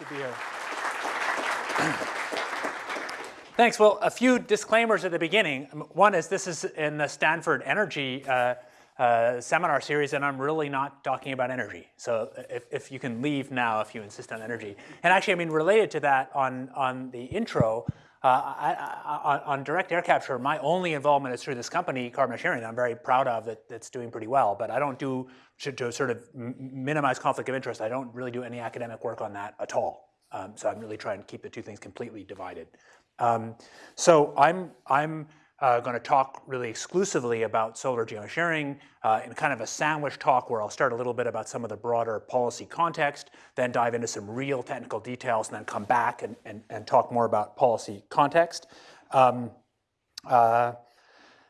to be here. Thanks. Well, a few disclaimers at the beginning. One is this is in the Stanford Energy uh, uh, seminar series, and I'm really not talking about energy. So if, if you can leave now if you insist on energy. And actually, I mean, related to that on, on the intro, uh, I, I, on direct air capture, my only involvement is through this company, Carbon Engineering, that I'm very proud of that, that's doing pretty well. But I don't do, to, to sort of minimize conflict of interest, I don't really do any academic work on that at all. Um, so I'm really trying to keep the two things completely divided. Um, so I'm, I'm uh, going to talk really exclusively about solar geoengineering uh, in kind of a sandwich talk where I'll start a little bit about some of the broader policy context, then dive into some real technical details, and then come back and, and, and talk more about policy context. Um, uh,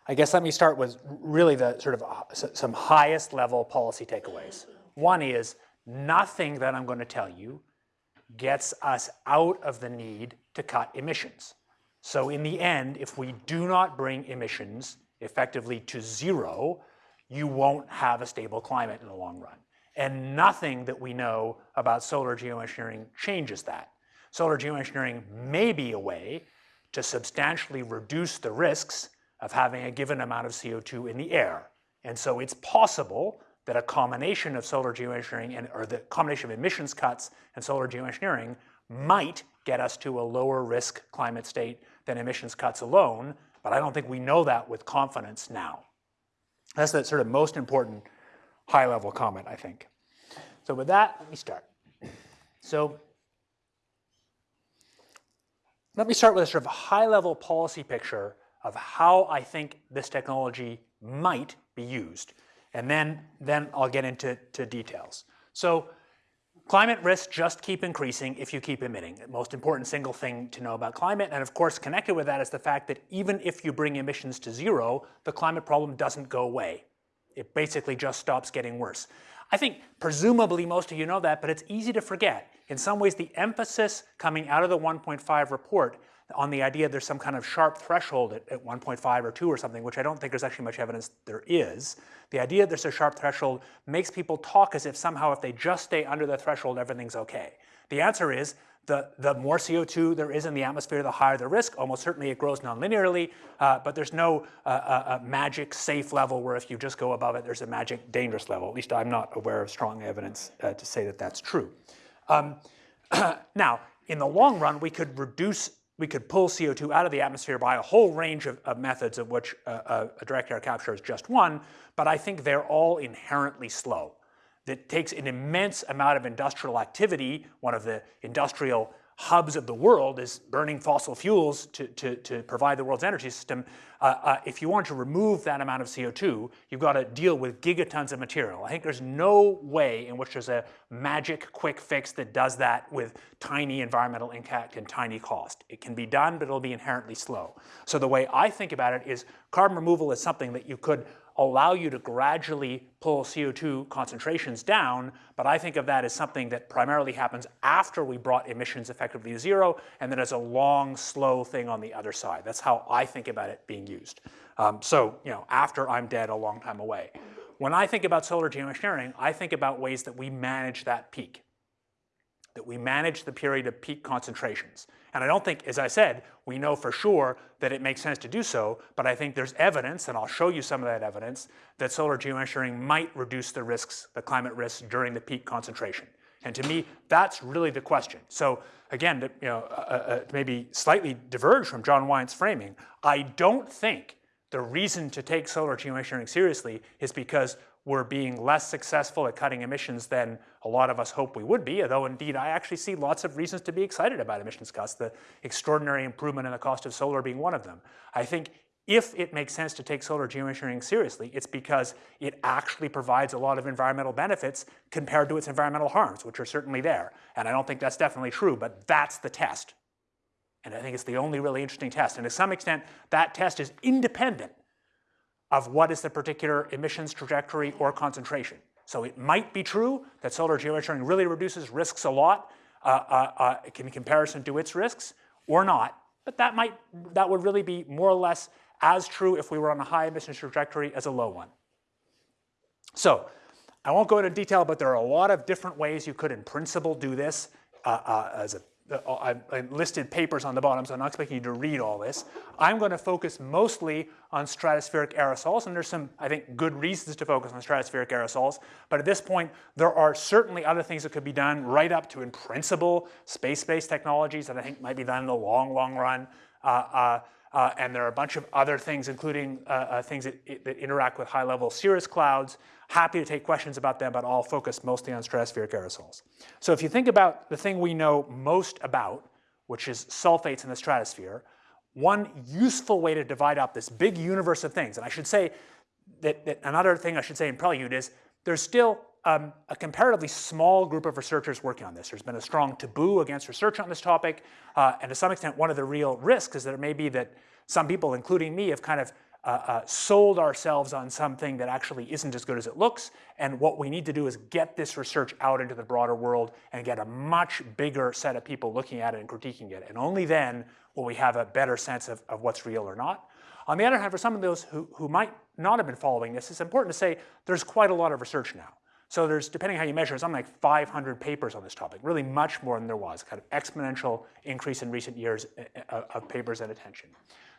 I guess let me start with really the sort of uh, some highest level policy takeaways. One is nothing that I'm going to tell you gets us out of the need to cut emissions. So in the end, if we do not bring emissions effectively to zero, you won't have a stable climate in the long run. And nothing that we know about solar geoengineering changes that. Solar geoengineering may be a way to substantially reduce the risks of having a given amount of CO2 in the air. And so it's possible that a combination of solar geoengineering and, or the combination of emissions cuts and solar geoengineering might get us to a lower risk climate state than emissions cuts alone, but I don't think we know that with confidence now. That's the sort of most important high level comment, I think. So with that, let me start. So let me start with a sort of high level policy picture of how I think this technology might be used. And then, then I'll get into to details. So Climate risks just keep increasing if you keep emitting. The most important single thing to know about climate, and of course connected with that is the fact that even if you bring emissions to zero, the climate problem doesn't go away. It basically just stops getting worse. I think presumably most of you know that, but it's easy to forget. In some ways, the emphasis coming out of the 1.5 report on the idea there's some kind of sharp threshold at, at 1.5 or 2 or something, which I don't think there's actually much evidence there is. The idea there's a sharp threshold makes people talk as if somehow if they just stay under the threshold, everything's okay. The answer is the, the more CO2 there is in the atmosphere, the higher the risk. Almost certainly it grows nonlinearly, uh, but there's no uh, uh, uh magic safe level where if you just go above it, there's a magic dangerous level. At least I'm not aware of strong evidence uh, to say that that's true. Um, now, in the long run, we could reduce we could pull CO2 out of the atmosphere by a whole range of, of methods of which uh, uh, a direct air capture is just one, but I think they're all inherently slow. That takes an immense amount of industrial activity, one of the industrial hubs of the world is burning fossil fuels to, to, to provide the world's energy system, uh, uh, if you want to remove that amount of CO2, you've got to deal with gigatons of material. I think there's no way in which there's a magic quick fix that does that with tiny environmental impact and tiny cost. It can be done, but it'll be inherently slow. So the way I think about it is carbon removal is something that you could allow you to gradually pull CO2 concentrations down, but I think of that as something that primarily happens after we brought emissions effectively to zero, and then as a long, slow thing on the other side. That's how I think about it being used. Um, so, you know, after I'm dead a long time away. When I think about solar geoengineering, I think about ways that we manage that peak that we manage the period of peak concentrations. And I don't think, as I said, we know for sure that it makes sense to do so, but I think there's evidence, and I'll show you some of that evidence, that solar geoengineering might reduce the risks, the climate risks during the peak concentration. And to me, that's really the question. So again, to, you know, uh, uh, uh maybe slightly diverge from John Weyant's framing, I don't think the reason to take solar geoengineering seriously is because we're being less successful at cutting emissions than a lot of us hope we would be, although indeed I actually see lots of reasons to be excited about emissions cuts, the extraordinary improvement in the cost of solar being one of them. I think if it makes sense to take solar geoengineering seriously, it's because it actually provides a lot of environmental benefits compared to its environmental harms, which are certainly there. And I don't think that's definitely true, but that's the test. And I think it's the only really interesting test. And to some extent, that test is independent of what is the particular emissions trajectory or concentration. So it might be true that solar geoengineering really reduces risks a lot uh, uh, uh, in comparison to its risks, or not. But that might that would really be more or less as true if we were on a high emissions trajectory as a low one. So I won't go into detail, but there are a lot of different ways you could in principle do this. uh, uh, as a I, I listed papers on the bottom, so I'm not expecting you to read all this. I'm going to focus mostly on stratospheric aerosols, and there's some, I think, good reasons to focus on stratospheric aerosols. But at this point, there are certainly other things that could be done right up to, in principle, space-based technologies that I think might be done in the long, long run. Uh, uh, uh, and there are a bunch of other things, including uh, uh, things that, that, interact with high-level cirrus clouds. Happy to take questions about them, but I'll focus mostly on stratospheric aerosols. So if you think about the thing we know most about, which is sulfates in the stratosphere, one useful way to divide up this big universe of things, and I should say that, that another thing I should say in prelude is there's still um, a comparatively small group of researchers working on this. There's been a strong taboo against research on this topic, uh, and to some extent, one of the real risks is that it may be that some people, including me, have kind of uh, uh, sold ourselves on something that actually isn't as good as it looks, and what we need to do is get this research out into the broader world and get a much bigger set of people looking at it and critiquing it, and only then will we have a better sense of, of what's real or not. On the other hand, for some of those who, who might not have been following this, it's important to say there's quite a lot of research now. So there's, depending how you measure, something like 500 papers on this topic, really much more than there was, kind of exponential increase in recent years uh, uh, of papers and attention.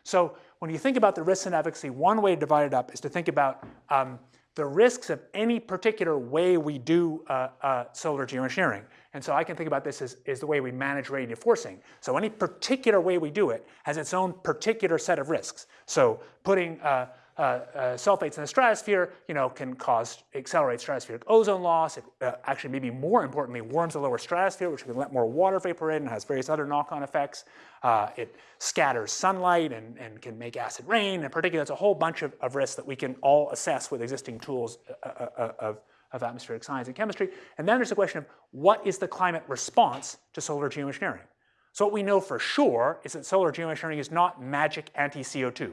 So when you think about the risks and efficacy, one way to divide it up is to think about um, the risks of any particular way we do uh, uh, solar geoengineering. And so I can think about this as, as the way we manage radiative forcing. So any particular way we do it has its own particular set of risks. So putting uh, sulfates in the stratosphere, you know, can cause, accelerate stratospheric ozone loss. It uh, actually, maybe more importantly, warms the lower stratosphere, which can let more water vapor in and has various other knock-on effects. Uh, it scatters sunlight and, and can make acid rain. In particular, it's a whole bunch of, of risks that we can all assess with existing tools uh, uh, of, of atmospheric science and chemistry. And then there's the question of what is the climate response to solar geoengineering? So what we know for sure is that solar geoengineering is not magic anti-CO2.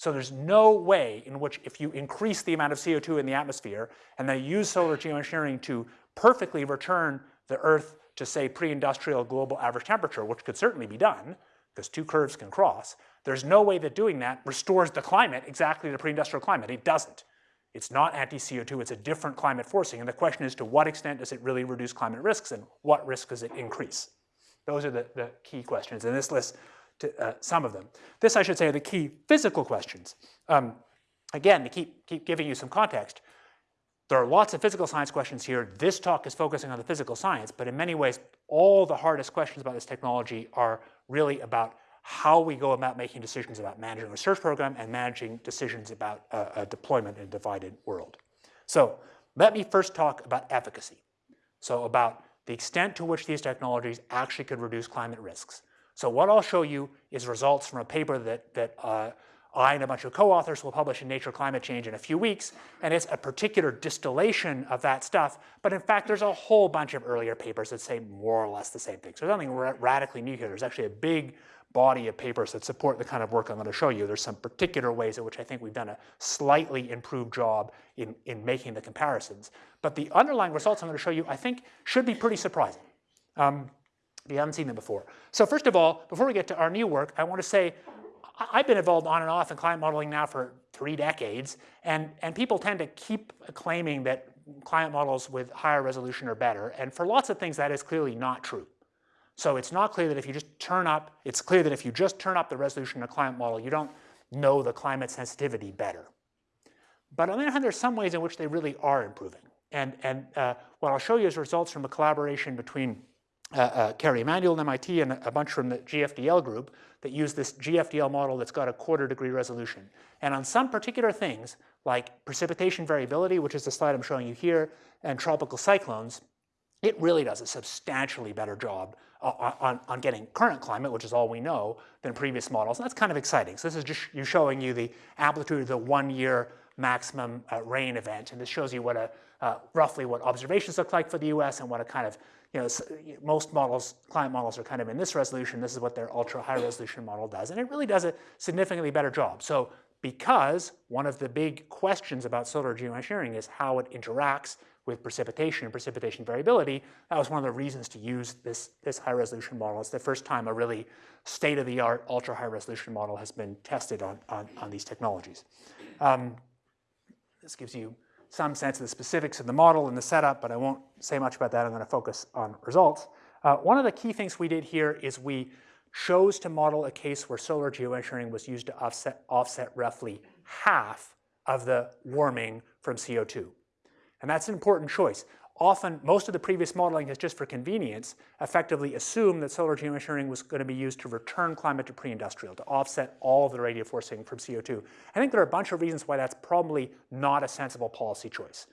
So there's no way in which if you increase the amount of CO2 in the atmosphere and then use solar geoengineering to perfectly return the Earth to say pre-industrial global average temperature, which could certainly be done, because two curves can cross, there's no way that doing that restores the climate exactly to pre-industrial climate. It doesn't. It's not anti-CO2, it's a different climate forcing. And the question is to what extent does it really reduce climate risks and what risk does it increase? Those are the, the key questions. And this list to uh, some of them. This, I should say, are the key physical questions. Um, again, to keep, keep giving you some context, there are lots of physical science questions here. This talk is focusing on the physical science, but in many ways, all the hardest questions about this technology are really about how we go about making decisions about managing a research program and managing decisions about uh, a deployment in a divided world. So let me first talk about efficacy. So about the extent to which these technologies actually could reduce climate risks. So what I'll show you is results from a paper that, that uh, I and a bunch of co-authors will publish in Nature Climate Change in a few weeks, and it's a particular distillation of that stuff, but in fact there's a whole bunch of earlier papers that say more or less the same thing. So there's nothing ra radically new here. There's actually a big body of papers that support the kind of work I'm going to show you. There's some particular ways in which I think we've done a slightly improved job in, in making the comparisons. But the underlying results I'm going to show you, I think, should be pretty surprising. Um, you haven't seen them before. So first of all, before we get to our new work, I want to say I've been involved on and off in climate modeling now for three decades, and, and people tend to keep claiming that climate models with higher resolution are better, and for lots of things that is clearly not true. So it's not clear that if you just turn up, it's clear that if you just turn up the resolution in a climate model, you don't know the climate sensitivity better. But on the other hand, there's some ways in which they really are improving. And, and uh, what I'll show you is results from a collaboration between uh, uh, Kerry Emanuel and MIT and a bunch from the GFDL group that use this GFDL model that's got a quarter degree resolution. And on some particular things, like precipitation variability, which is the slide I'm showing you here, and tropical cyclones, it really does a substantially better job uh, on, on getting current climate, which is all we know, than previous models. And that's kind of exciting. So this is just you showing you the amplitude of the one year maximum uh, rain event. And this shows you what a, uh, roughly what observations look like for the US and what a kind of you know, most models, client models are kind of in this resolution. This is what their ultra high resolution model does. And it really does a significantly better job. So because one of the big questions about solar geoengineering is how it interacts with precipitation and precipitation variability, that was one of the reasons to use this, this high resolution model. It's the first time a really state-of-the-art ultra high resolution model has been tested on, on, on these technologies. Um, this gives you some sense of the specifics of the model and the setup, but I won't say much about that. I'm going to focus on results. Uh, one of the key things we did here is we chose to model a case where solar geoengineering was used to offset, offset roughly half of the warming from CO2. And that's an important choice. Often, most of the previous modeling has just for convenience, effectively assumed that solar geoengineering was going to be used to return climate to pre-industrial, to offset all of the radiative forcing from CO2. I think there are a bunch of reasons why that's probably not a sensible policy choice.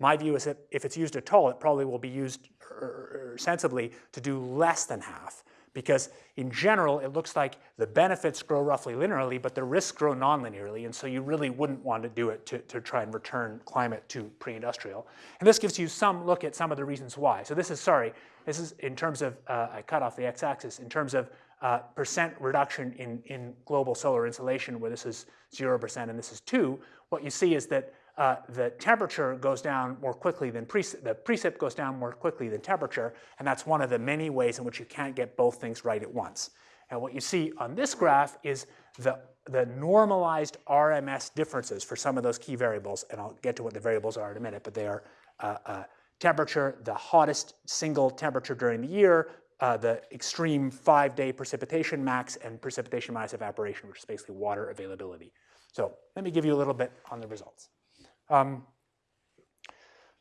My view is that if it's used at all, it probably will be used er, er, sensibly to do less than half because in general, it looks like the benefits grow roughly linearly, but the risks grow non-linearly, and so you really wouldn't want to do it to, to try and return climate to pre-industrial. And this gives you some look at some of the reasons why. So this is, sorry, this is in terms of, uh, I cut off the x-axis, in terms of uh, percent reduction in, in global solar insolation, where this is 0% and this is 2, what you see is that uh, the temperature goes down more quickly than the precip goes down more quickly than temperature, and that's one of the many ways in which you can't get both things right at once. And what you see on this graph is the, the normalized RMS differences for some of those key variables, and I'll get to what the variables are in a minute, but they are uh, uh, temperature, the hottest single temperature during the year, uh, the extreme five-day precipitation max, and precipitation minus evaporation, which is basically water availability. So let me give you a little bit on the results. Um,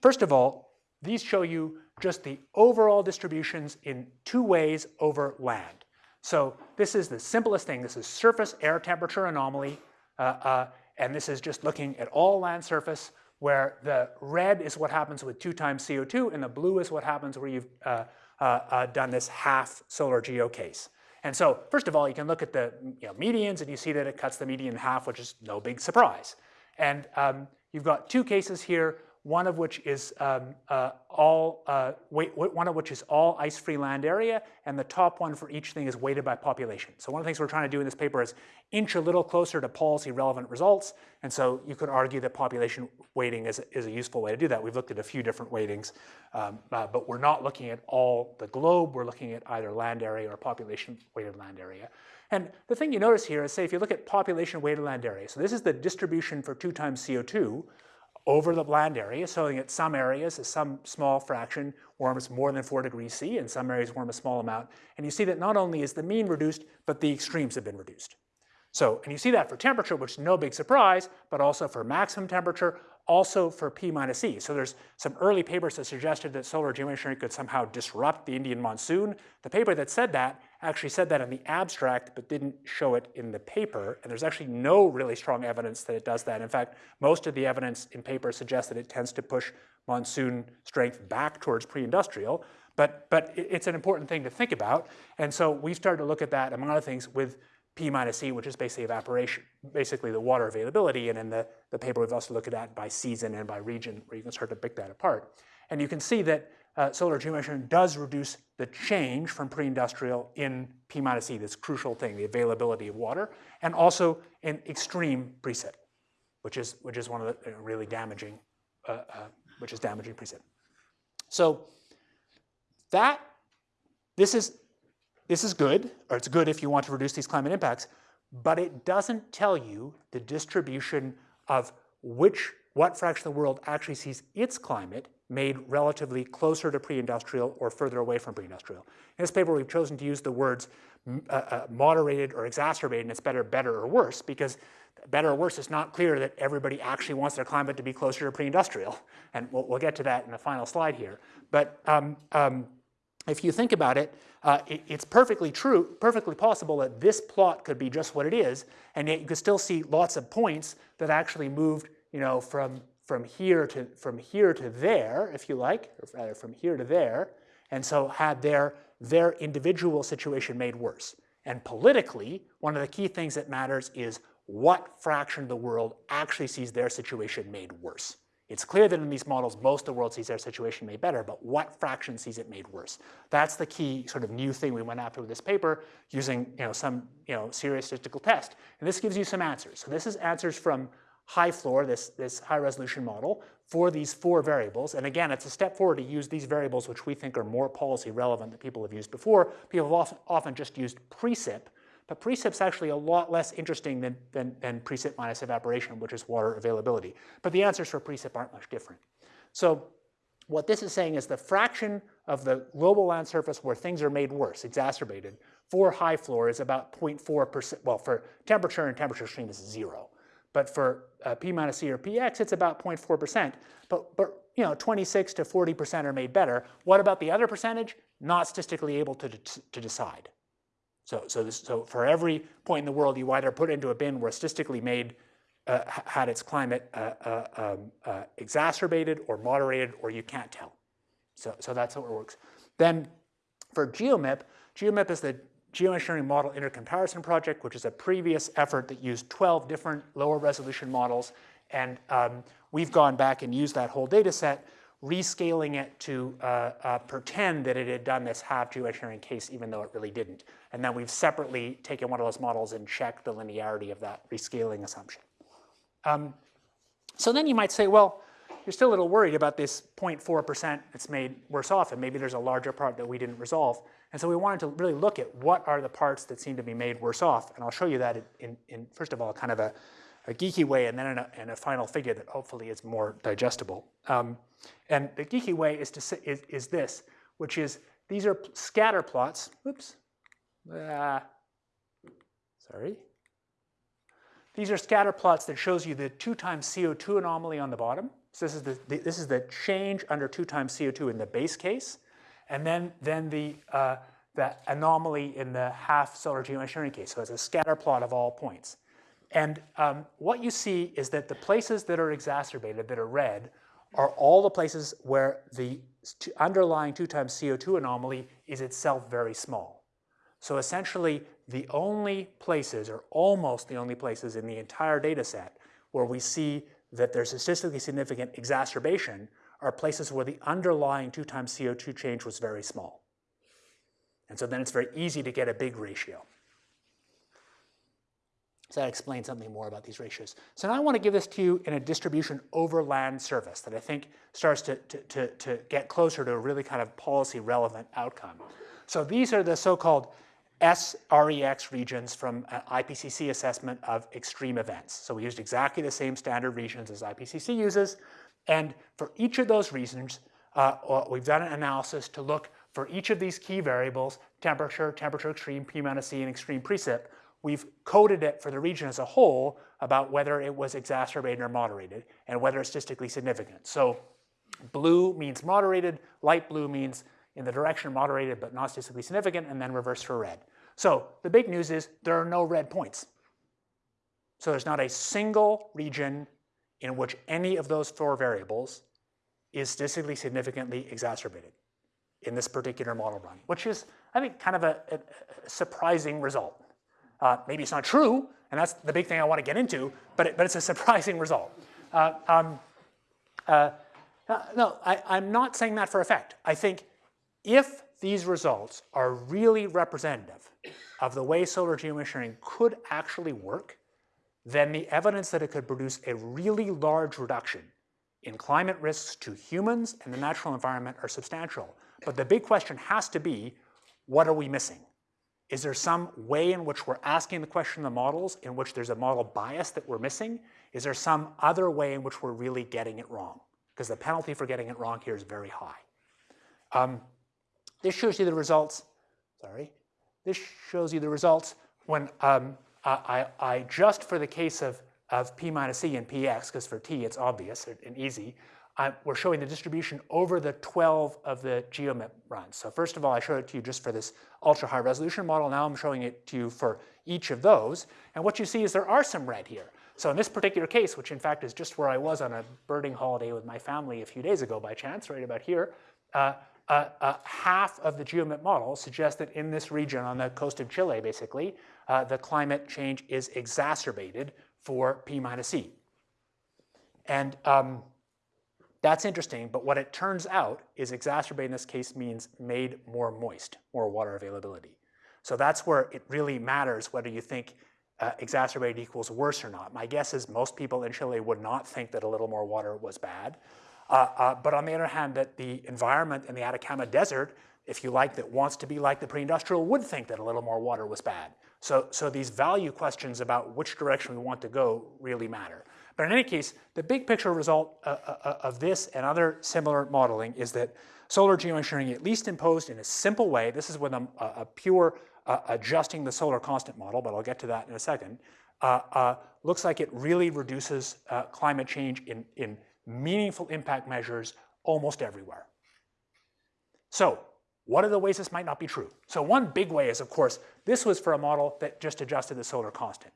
first of all, these show you just the overall distributions in two ways over land. So this is the simplest thing. This is surface air temperature anomaly, uh, uh, and this is just looking at all land surface where the red is what happens with two times CO2 and the blue is what happens where you've uh, uh, uh, done this half solar geo case. And so first of all, you can look at the you know, medians and you see that it cuts the median in half, which is no big surprise. And um, You've got two cases here, one of which is um, uh, all uh, one of which is all ice-free land area, and the top one for each thing is weighted by population. So one of the things we're trying to do in this paper is inch a little closer to policy-relevant results, and so you could argue that population weighting is, is a useful way to do that. We've looked at a few different weightings, um, uh, but we're not looking at all the globe. We're looking at either land area or population-weighted land area. And the thing you notice here is, say, if you look at population weighted land area, so this is the distribution for two times CO2 over the land area, showing that some areas, some small fraction warms more than 4 degrees C, and some areas warm a small amount. And you see that not only is the mean reduced, but the extremes have been reduced. So, and you see that for temperature, which is no big surprise, but also for maximum temperature, also for P minus E. So there's some early papers that suggested that solar geoengineering could somehow disrupt the Indian monsoon. The paper that said that actually said that in the abstract, but didn't show it in the paper. And there's actually no really strong evidence that it does that. In fact, most of the evidence in paper suggests that it tends to push monsoon strength back towards pre-industrial. But, but it's an important thing to think about. And so we've started to look at that, among other things, with P minus E, which is basically evaporation, basically the water availability. And in the, the paper, we've also looked at that by season and by region, where you can start to pick that apart. And you can see that uh, solar geoengineering does reduce the change from pre-industrial in P minus E, this crucial thing, the availability of water, and also in extreme precip, which is, which is one of the uh, really damaging, uh, uh, which is damaging precip. So that, this is this is good, or it's good if you want to reduce these climate impacts, but it doesn't tell you the distribution of which, what fraction of the world actually sees its climate made relatively closer to pre-industrial or further away from pre-industrial. In this paper, we've chosen to use the words uh, uh, moderated or exacerbated, and it's better, better or worse, because better or worse, it's not clear that everybody actually wants their climate to be closer to pre-industrial. And we'll, we'll, get to that in the final slide here. But um, um, if you think about it, uh, it, it's perfectly true, perfectly possible that this plot could be just what it is, and yet you could still see lots of points that actually moved, you know, from from here to from here to there, if you like, or rather from here to there, and so had their their individual situation made worse. And politically, one of the key things that matters is what fraction of the world actually sees their situation made worse. It's clear that in these models, most of the world sees their situation made better, but what fraction sees it made worse? That's the key sort of new thing we went after with this paper using you know, some you know, serious statistical test. And this gives you some answers. So this is answers from HiFLOR, this, this high resolution model, for these four variables. And again, it's a step forward to use these variables which we think are more policy relevant than people have used before. People have often, often just used precip but precip's actually a lot less interesting than, than, than precip minus evaporation, which is water availability. But the answers for precip aren't much different. So what this is saying is the fraction of the global land surface where things are made worse, exacerbated, for HiFLOR is about 0.4%. Well, for temperature and temperature extreme is zero. But for uh, P minus C or PX, it's about 0.4%. But, but you know, 26 to 40% are made better. What about the other percentage? Not statistically able to, to decide. So, so, this, so for every point in the world, you either put into a bin where statistically made uh, had its climate uh, uh, um, uh, exacerbated or moderated, or you can't tell. So, so that's how it works. Then for GeoMIP, GeoMIP is the Geoengineering Model Intercomparison Project, which is a previous effort that used 12 different lower resolution models. And um, we've gone back and used that whole data set, rescaling it to uh, uh, pretend that it had done this half geoengineering case, even though it really didn't. And then we've separately taken one of those models and checked the linearity of that rescaling assumption. Um, so then you might say, well, you're still a little worried about this 0.4% that's made worse off, and maybe there's a larger part that we didn't resolve. And so we wanted to really look at what are the parts that seem to be made worse off. And I'll show you that in, in first of all, kind of a, a geeky way, and then in a, in a, final figure that hopefully is more digestible. Um, and the geeky way is, to say, is, is this, which is these are scatter plots. Oops. Uh, sorry. These are scatter plots that shows you the 2 times CO2 anomaly on the bottom. So this is the, the, this is the change under 2 times CO2 in the base case. And then, then the, uh, the anomaly in the half solar geoengineering case. So it's a scatter plot of all points. And um, what you see is that the places that are exacerbated, that are red, are all the places where the underlying 2 times CO2 anomaly is itself very small. So essentially, the only places, or almost the only places in the entire data set where we see that there's statistically significant exacerbation are places where the underlying 2 times CO2 change was very small. And so then it's very easy to get a big ratio. So that explains something more about these ratios. So now I want to give this to you in a distribution over land surface that I think starts to, to, to, to get closer to a really kind of policy relevant outcome. So these are the so-called SREX regions from an IPCC assessment of extreme events. So we used exactly the same standard regions as IPCC uses. And for each of those regions, uh, uh, we've done an analysis to look for each of these key variables, temperature, temperature extreme, P minus C, and extreme precip. We've coded it for the region as a whole about whether it was exacerbated or moderated and whether it's statistically significant. So blue means moderated, light blue means in the direction moderated but not statistically significant, and then reverse for red. So the big news is there are no red points. So there's not a single region in which any of those four variables is statistically significantly exacerbated in this particular model run, which is, I think, kind of a, a, surprising result. Uh, maybe it's not true, and that's the big thing I want to get into, but, it, but it's a surprising result. Uh, um, uh, no, I, I'm not saying that for effect. I think if these results are really representative of the way solar geoengineering could actually work, then the evidence that it could produce a really large reduction in climate risks to humans and the natural environment are substantial. But the big question has to be, what are we missing? Is there some way in which we're asking the question of the models in which there's a model bias that we're missing? Is there some other way in which we're really getting it wrong? Because the penalty for getting it wrong here is very high. Um, this shows you the results, sorry. This shows you the results when um, I, I, just, for the case of, of P minus C and PX, because for T it's obvious and easy, I, we're showing the distribution over the 12 of the GeoMIP runs. So first of all, I showed it to you just for this ultra high resolution model. Now I'm showing it to you for each of those. And what you see is there are some red here. So in this particular case, which in fact is just where I was on a birding holiday with my family a few days ago by chance, right about here, uh, uh, uh, half of the GeoMIP model suggests that in this region on the coast of Chile, basically, uh, the climate change is exacerbated for P minus C. And um, that's interesting, but what it turns out is exacerbated in this case means made more moist, more water availability. So that's where it really matters whether you think uh, exacerbated equals worse or not. My guess is most people in Chile would not think that a little more water was bad. Uh, uh, but on the other hand, that the environment in the Atacama Desert, if you like, that wants to be like the pre-industrial would think that a little more water was bad. So, so these value questions about which direction we want to go really matter. But in any case, the big picture result uh, uh, uh, of this and other similar modeling is that solar geoengineering, at least imposed in a simple way, this is with a, a pure uh, adjusting the solar constant model, but I'll get to that in a second, looks like it really reduces climate change in, in meaningful impact measures almost everywhere. So what are the ways this might not be true? So one big way is, of course, this was for a model that just adjusted the solar constant.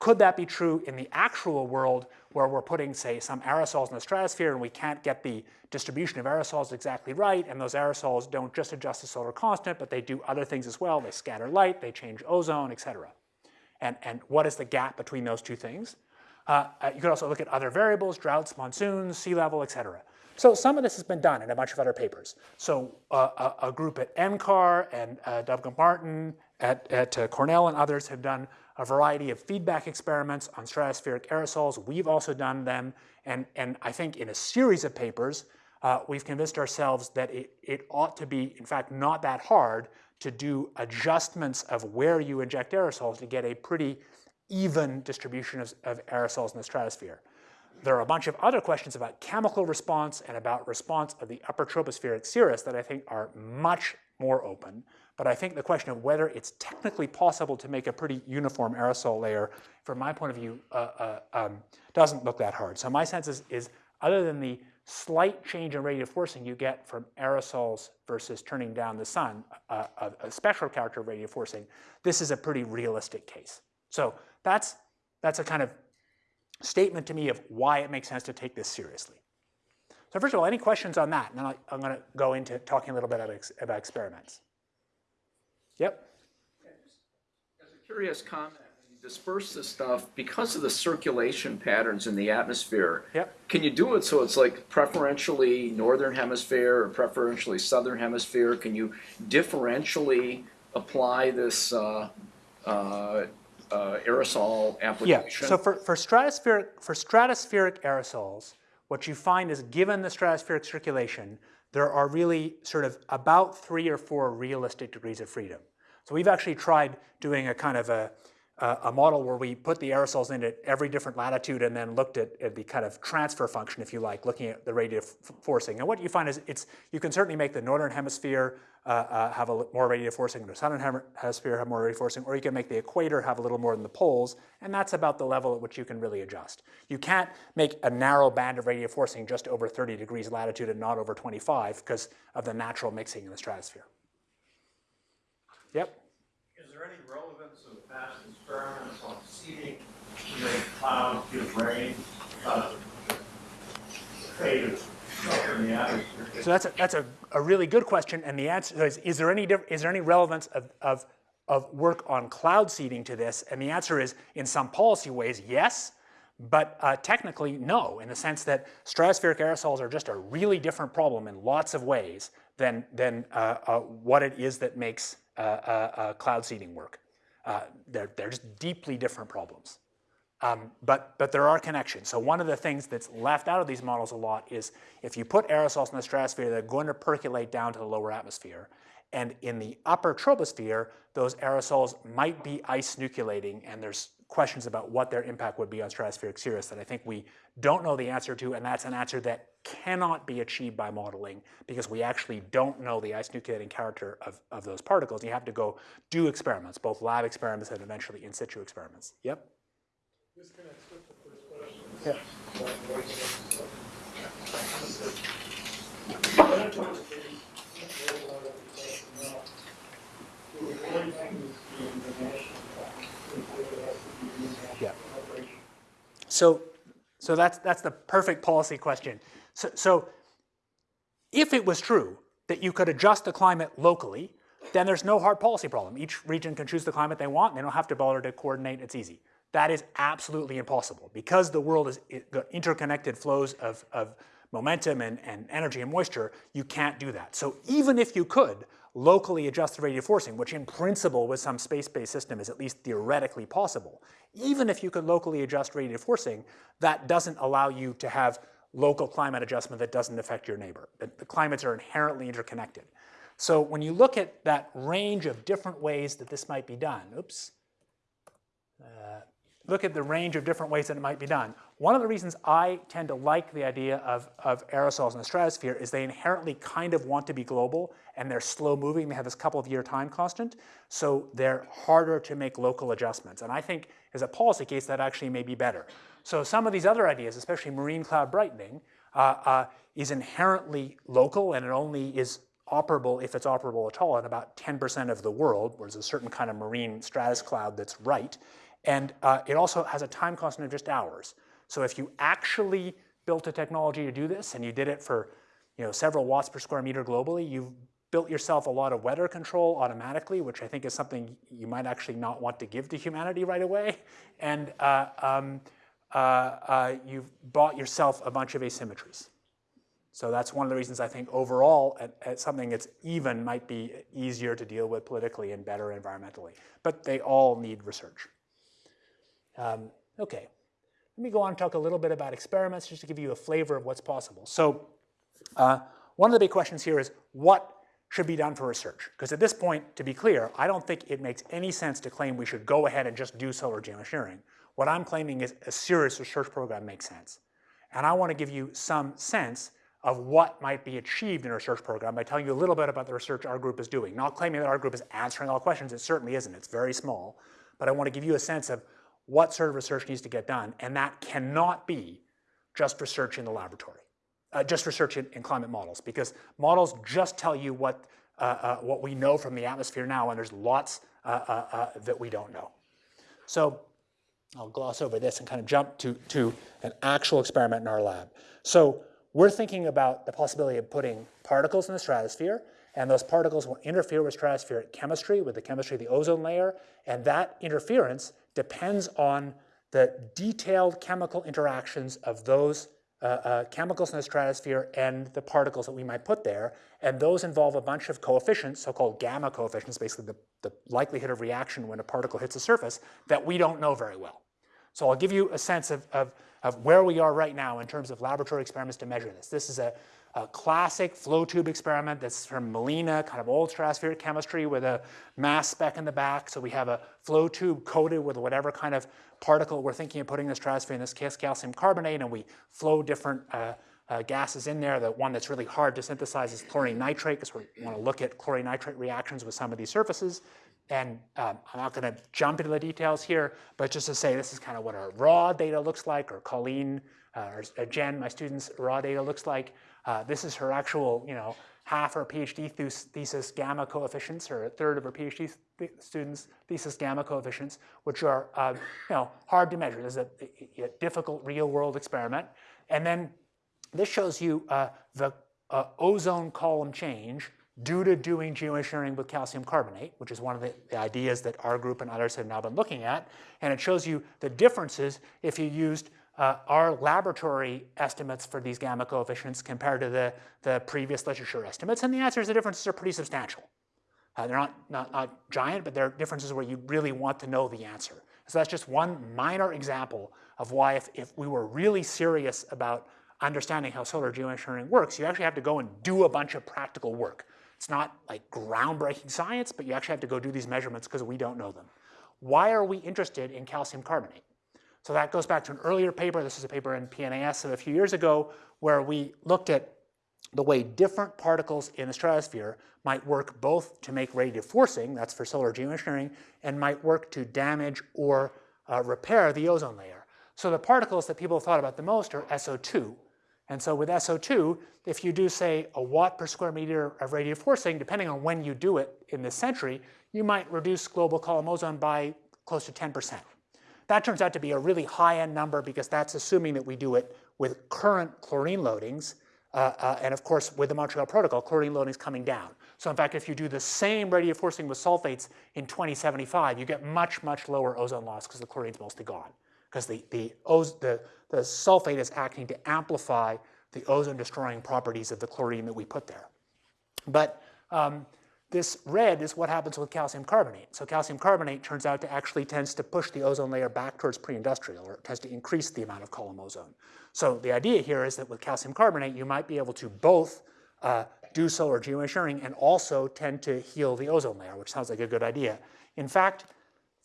Could that be true in the actual world where we're putting, say, some aerosols in the stratosphere and we can't get the distribution of aerosols exactly right, and those aerosols don't just adjust the solar constant, but they do other things as well. They scatter light, they change ozone, et cetera. And, and what is the gap between those two things? Uh, you could also look at other variables, droughts, monsoons, sea level, et cetera. So some of this has been done in a bunch of other papers. So uh, a, a, group at NCAR and uh, Doug MacMartin at, at uh, Cornell and others have done a variety of feedback experiments on stratospheric aerosols. We've also done them, and, and I think in a series of papers, uh, we've convinced ourselves that it, it ought to be, in fact, not that hard to do adjustments of where you inject aerosols to get a pretty even distribution of, of aerosols in the stratosphere. There are a bunch of other questions about chemical response and about response of the upper tropospheric cirrus that I think are much more open. But I think the question of whether it's technically possible to make a pretty uniform aerosol layer, from my point of view, uh, uh, um, doesn't look that hard. So my sense is, is other than the slight change in radiative forcing you get from aerosols versus turning down the sun, uh, a, a spectral character of radiative forcing, this is a pretty realistic case. So that's, that's a kind of statement to me of why it makes sense to take this seriously. So first of all, any questions on that? And then I'm going to go into talking a little bit about, about experiments. Yep. As a curious comment, you disperse this stuff because of the circulation patterns in the atmosphere. Yep. Can you do it so it's like preferentially northern hemisphere or preferentially southern hemisphere? Can you differentially apply this uh, uh, uh, aerosol application? Yeah, so for, for, stratospheric, for stratospheric aerosols, what you find is given the stratospheric circulation, there are really sort of about three or four realistic degrees of freedom. So we've actually tried doing a kind of a, a model where we put the aerosols in at every different latitude and then looked at, at the kind of transfer function, if you like, looking at the radiative forcing. And what you find is it's you can certainly make the northern hemisphere uh, uh, have a more radiative forcing, the southern hemisphere have more radiative forcing, or you can make the equator have a little more than the poles, and that's about the level at which you can really adjust. You can't make a narrow band of radiative forcing just over 30 degrees latitude and not over 25 because of the natural mixing in the stratosphere. Yep. Is there any relevance of past experiments on seeding to make clouds give rain? Uh, fate of So that's a, that's a, a really good question, and the answer is, is there any, is there any relevance of, of, of work on cloud seeding to this? And the answer is, in some policy ways, yes, but uh, technically, no, in the sense that stratospheric aerosols are just a really different problem in lots of ways than, than uh, uh, what it is that makes uh, uh, uh, cloud seeding work. they're, they're just deeply different problems. Um, but, but there are connections. So one of the things that's left out of these models a lot is if you put aerosols in the stratosphere, they're going to percolate down to the lower atmosphere. And in the upper troposphere, those aerosols might be ice nucleating, and there's questions about what their impact would be on stratospheric cirrus that I think we don't know the answer to, and that's an answer that cannot be achieved by modeling because we actually don't know the ice nucleating character of, of those particles. You have to go do experiments, both lab experiments and eventually in situ experiments. Yep? With the first question. Yeah. So so that's, that's the perfect policy question. So, so if it was true that you could adjust the climate locally, then there's no hard policy problem. Each region can choose the climate they want, they don't have to bother to coordinate, it's easy. That is absolutely impossible. Because the world is interconnected flows of, of momentum and, and energy and moisture, you can't do that. So even if you could locally adjust the radiative forcing, which in principle with some space-based system is at least theoretically possible, even if you could locally adjust radiative forcing, that doesn't allow you to have local climate adjustment that doesn't affect your neighbor. The, the climates are inherently interconnected. So when you look at that range of different ways that this might be done, oops, uh, look at the range of different ways that it might be done. One of the reasons I tend to like the idea of, of aerosols in the stratosphere is they inherently kind of want to be global and they're slow moving. They have this couple of year time constant. So they're harder to make local adjustments. And I think as a policy case, that actually may be better. So some of these other ideas, especially marine cloud brightening, uh, uh, is inherently local and it only is operable if it's operable at all in about 10% of the world, where there's a certain kind of marine stratus cloud that's right. And uh, it also has a time constant of just hours. So if you actually built a technology to do this and you did it for you know, several watts per square meter globally, you've built yourself a lot of weather control automatically, which I think is something you might actually not want to give to humanity right away. And uh, um, uh, uh, you've bought yourself a bunch of asymmetries. So that's one of the reasons I think overall at, at something that's even might be easier to deal with politically and better environmentally. But they all need research. Um, okay, let me go on and talk a little bit about experiments just to give you a flavor of what's possible. So uh, one of the big questions here is what should be done for research? Because at this point, to be clear, I don't think it makes any sense to claim we should go ahead and just do solar geoengineering. What I'm claiming is a serious research program makes sense. And I want to give you some sense of what might be achieved in a research program by telling you a little bit about the research our group is doing. Not claiming that our group is answering all questions, it certainly isn't, it's very small. But I want to give you a sense of what sort of research needs to get done, and that cannot be just research in the laboratory, uh, just research in, in, climate models, because models just tell you what, uh, uh, what we know from the atmosphere now, and there's lots uh, uh, uh, that we don't know. So I'll gloss over this and kind of jump to, to an actual experiment in our lab. So we're thinking about the possibility of putting particles in the stratosphere, and those particles will interfere with stratospheric chemistry, with the chemistry of the ozone layer, and that interference depends on the detailed chemical interactions of those uh, uh, chemicals in the stratosphere and the particles that we might put there. And those involve a bunch of coefficients, so-called gamma coefficients, basically the, the likelihood of reaction when a particle hits a surface, that we don't know very well. So I'll give you a sense of, of, of where we are right now in terms of laboratory experiments to measure this. This is a, a classic flow tube experiment that's from Molina, kind of old stratospheric chemistry with a mass spec in the back. So we have a flow tube coated with whatever kind of particle we're thinking of putting in the stratosphere, in this case calcium carbonate, and we flow different uh, uh, gases in there. The one that's really hard to synthesize is chlorine nitrate because we want to look at chlorine nitrate reactions with some of these surfaces. And um, I'm not going to jump into the details here, but just to say this is kind of what our raw data looks like, or Colleen, uh, or Jen, my student's raw data looks like. Uh, this is her actual, you know, half her PhD thesis gamma coefficients, or a third of her PhD th students' thesis gamma coefficients, which are, uh, you know, hard to measure. This is a, a, difficult real-world experiment. And then this shows you uh, the uh, ozone column change due to doing geoengineering with calcium carbonate, which is one of the, the, ideas that our group and others have now been looking at. And it shows you the differences if you used uh, our laboratory estimates for these gamma coefficients compared to the, the previous literature estimates. And the answer is the differences are pretty substantial. Uh, they're not, not, not giant, but they're differences where you really want to know the answer. So that's just one minor example of why if, if we were really serious about understanding how solar geoengineering works, you actually have to go and do a bunch of practical work. It's not like groundbreaking science, but you actually have to go do these measurements because we don't know them. Why are we interested in calcium carbonate? So that goes back to an earlier paper. This is a paper in PNAS of a few years ago where we looked at the way different particles in the stratosphere might work both to make radiative forcing, that's for solar geoengineering, and might work to damage or uh, repair the ozone layer. So the particles that people thought about the most are SO2, and so with SO2, if you do, say, a watt per square meter of radiative forcing, depending on when you do it in this century, you might reduce global column ozone by close to 10%. That turns out to be a really high-end number because that's assuming that we do it with current chlorine loadings. Uh, uh, and of course, with the Montreal Protocol, chlorine loading is coming down. So in fact, if you do the same radiative forcing with sulfates in 2075, you get much, much lower ozone loss because the chlorine's mostly gone because the, the, the, the sulfate is acting to amplify the ozone destroying properties of the chlorine that we put there. But um, this red is what happens with calcium carbonate. So calcium carbonate turns out to actually tends to push the ozone layer back towards pre-industrial, or it tends to increase the amount of column ozone. So the idea here is that with calcium carbonate, you might be able to both uh, do solar geoengineering and also tend to heal the ozone layer, which sounds like a good idea. In fact,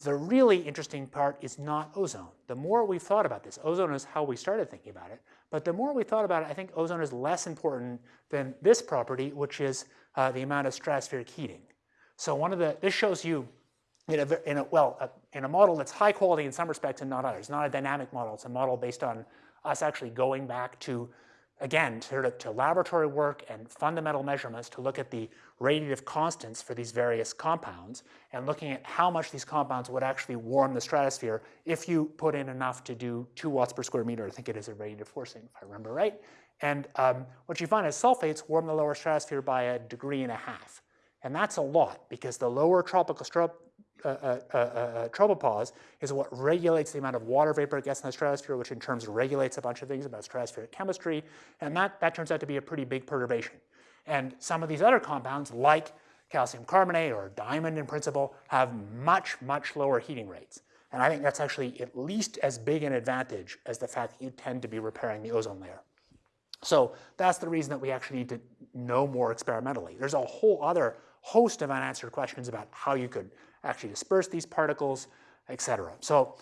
the really interesting part is not ozone. The more we've thought about this, ozone is how we started thinking about it, but the more we thought about it, I think ozone is less important than this property, which is uh, the amount of stratospheric heating. So one of the, this shows you in a, in a well, uh, in a model that's high quality in some respects and not others. Not a dynamic model. It's a model based on us actually going back to, again, of to laboratory work and fundamental measurements to look at the radiative constants for these various compounds and looking at how much these compounds would actually warm the stratosphere if you put in enough to do two watts per square meter. I think it is a radiative forcing, if I remember right. And um, what you find is sulfates warm the lower stratosphere by a degree and a half. And that's a lot because the lower tropical uh, uh, uh, uh, tropopause is what regulates the amount of water vapor it gets in the stratosphere, which in turn regulates a bunch of things about stratospheric chemistry. And that, that turns out to be a pretty big perturbation. And some of these other compounds, like calcium carbonate or diamond in principle, have much, much lower heating rates. And I think that's actually at least as big an advantage as the fact that you tend to be repairing the ozone layer. So that's the reason that we actually need to know more experimentally. There's a whole other host of unanswered questions about how you could actually disperse these particles, et cetera. So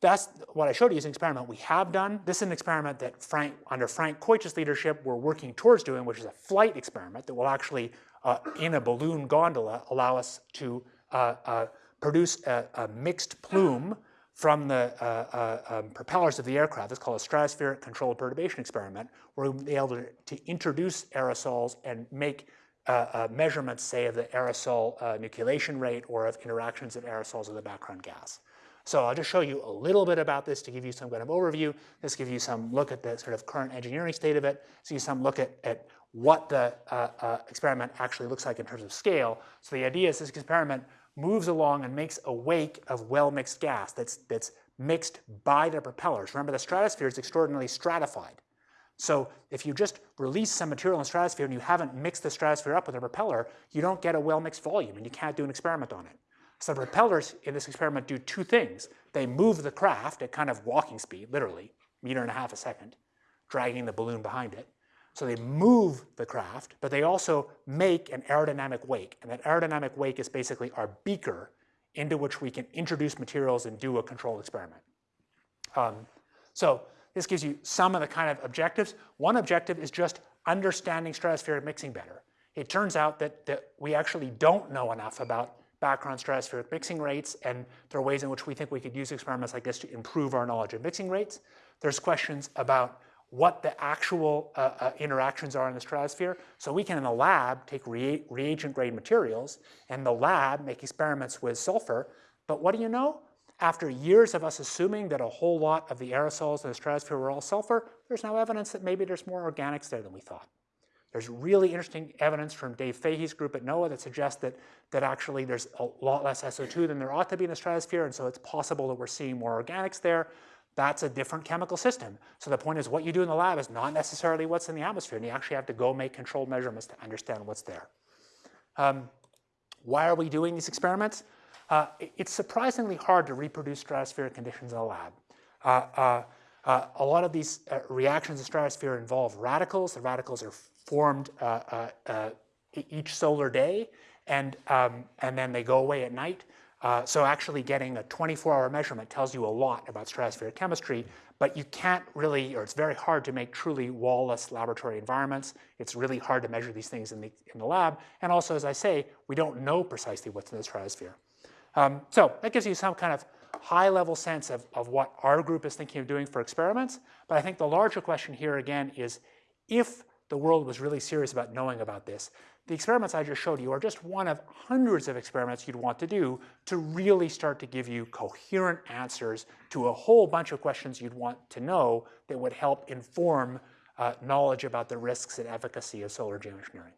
that's what I showed you is an experiment we have done. This is an experiment that Frank, under Frank Keutsch's leadership, we're working towards doing, which is a flight experiment that will actually, uh, in a balloon gondola, allow us to uh, uh, produce a, a, mixed plume from the uh, uh, um, propellers of the aircraft. It's called a stratospheric controlled perturbation experiment, where we'll be able to, to introduce aerosols and make uh, uh, measurements, say, of the aerosol uh, nucleation rate or of interactions of aerosols with the background gas. So I'll just show you a little bit about this to give you some kind of overview. This gives you some look at the sort of current engineering state of it, so you some look at, at what the uh, uh, experiment actually looks like in terms of scale. So the idea is this experiment moves along and makes a wake of well-mixed gas that's, that's mixed by the propellers. Remember, the stratosphere is extraordinarily stratified. So if you just release some material in the stratosphere and you haven't mixed the stratosphere up with a propeller, you don't get a well-mixed volume and you can't do an experiment on it. So the propellers in this experiment do two things. They move the craft at kind of walking speed, literally, meter and a half a second, dragging the balloon behind it. So they move the craft, but they also make an aerodynamic wake. And that aerodynamic wake is basically our beaker into which we can introduce materials and do a controlled experiment. Um, so this gives you some of the kind of objectives. One objective is just understanding stratospheric mixing better. It turns out that, that we actually don't know enough about background stratospheric mixing rates, and there are ways in which we think we could use experiments like this to improve our knowledge of mixing rates. There's questions about what the actual uh, uh, interactions are in the stratosphere. So we can, in the lab, take rea reagent-grade materials, and the lab make experiments with sulfur. But what do you know? After years of us assuming that a whole lot of the aerosols in the stratosphere were all sulfur, there's now evidence that maybe there's more organics there than we thought. There's really interesting evidence from Dave Fahey's group at NOAA that suggests that, that actually there's a lot less SO2 than there ought to be in the stratosphere, and so it's possible that we're seeing more organics there. That's a different chemical system. So the point is what you do in the lab is not necessarily what's in the atmosphere, and you actually have to go make controlled measurements to understand what's there. Um, why are we doing these experiments? Uh, it's surprisingly hard to reproduce stratospheric conditions in a lab. Uh, uh, uh a lot of these uh, reactions in stratosphere involve radicals. The radicals are formed uh, each solar day, and, um, and then they go away at night. so actually getting a 24-hour measurement tells you a lot about stratospheric chemistry, but you can't really, or it's very hard to make truly wall-less laboratory environments. It's really hard to measure these things in the, in the lab. And also, as I say, we don't know precisely what's in the stratosphere. Um, so that gives you some kind of high level sense of, of what our group is thinking of doing for experiments. But I think the larger question here again is if the world was really serious about knowing about this, the experiments I just showed you are just one of hundreds of experiments you'd want to do to really start to give you coherent answers to a whole bunch of questions you'd want to know that would help inform uh, knowledge about the risks and efficacy of solar geoengineering.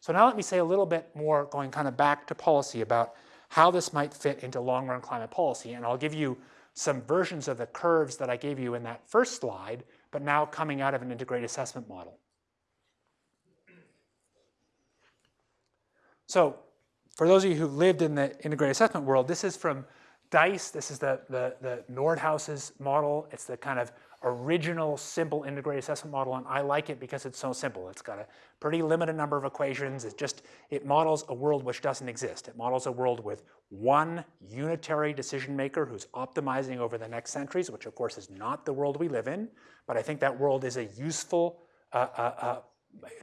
So now let me say a little bit more, going kind of back to policy about how this might fit into long-run climate policy. And I'll give you some versions of the curves that I gave you in that first slide, but now coming out of an integrated assessment model. So for those of you who've lived in the integrated assessment world, this is from DICE. This is the, the, the Nordhaus's model. It's the kind of original simple integrated assessment model, and I like it because it's so simple. It's got a pretty limited number of equations. It just, it models a world which doesn't exist. It models a world with one unitary decision maker who's optimizing over the next centuries, which of course is not the world we live in, but I think that world is a useful, uh, uh, uh,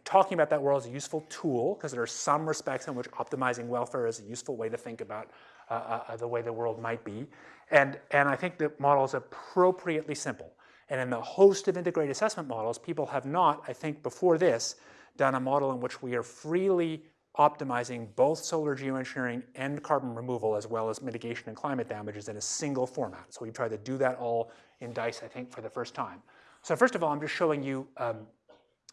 talking about that world is a useful tool because there are some respects in which optimizing welfare is a useful way to think about uh, uh, uh, the way the world might be. And, and I think the model is appropriately simple. And in the host of integrated assessment models, people have not, I think before this, done a model in which we are freely optimizing both solar geoengineering and carbon removal as well as mitigation and climate damages in a single format. So we tried to do that all in DICE, I think, for the first time. So first of all, I'm just showing you um,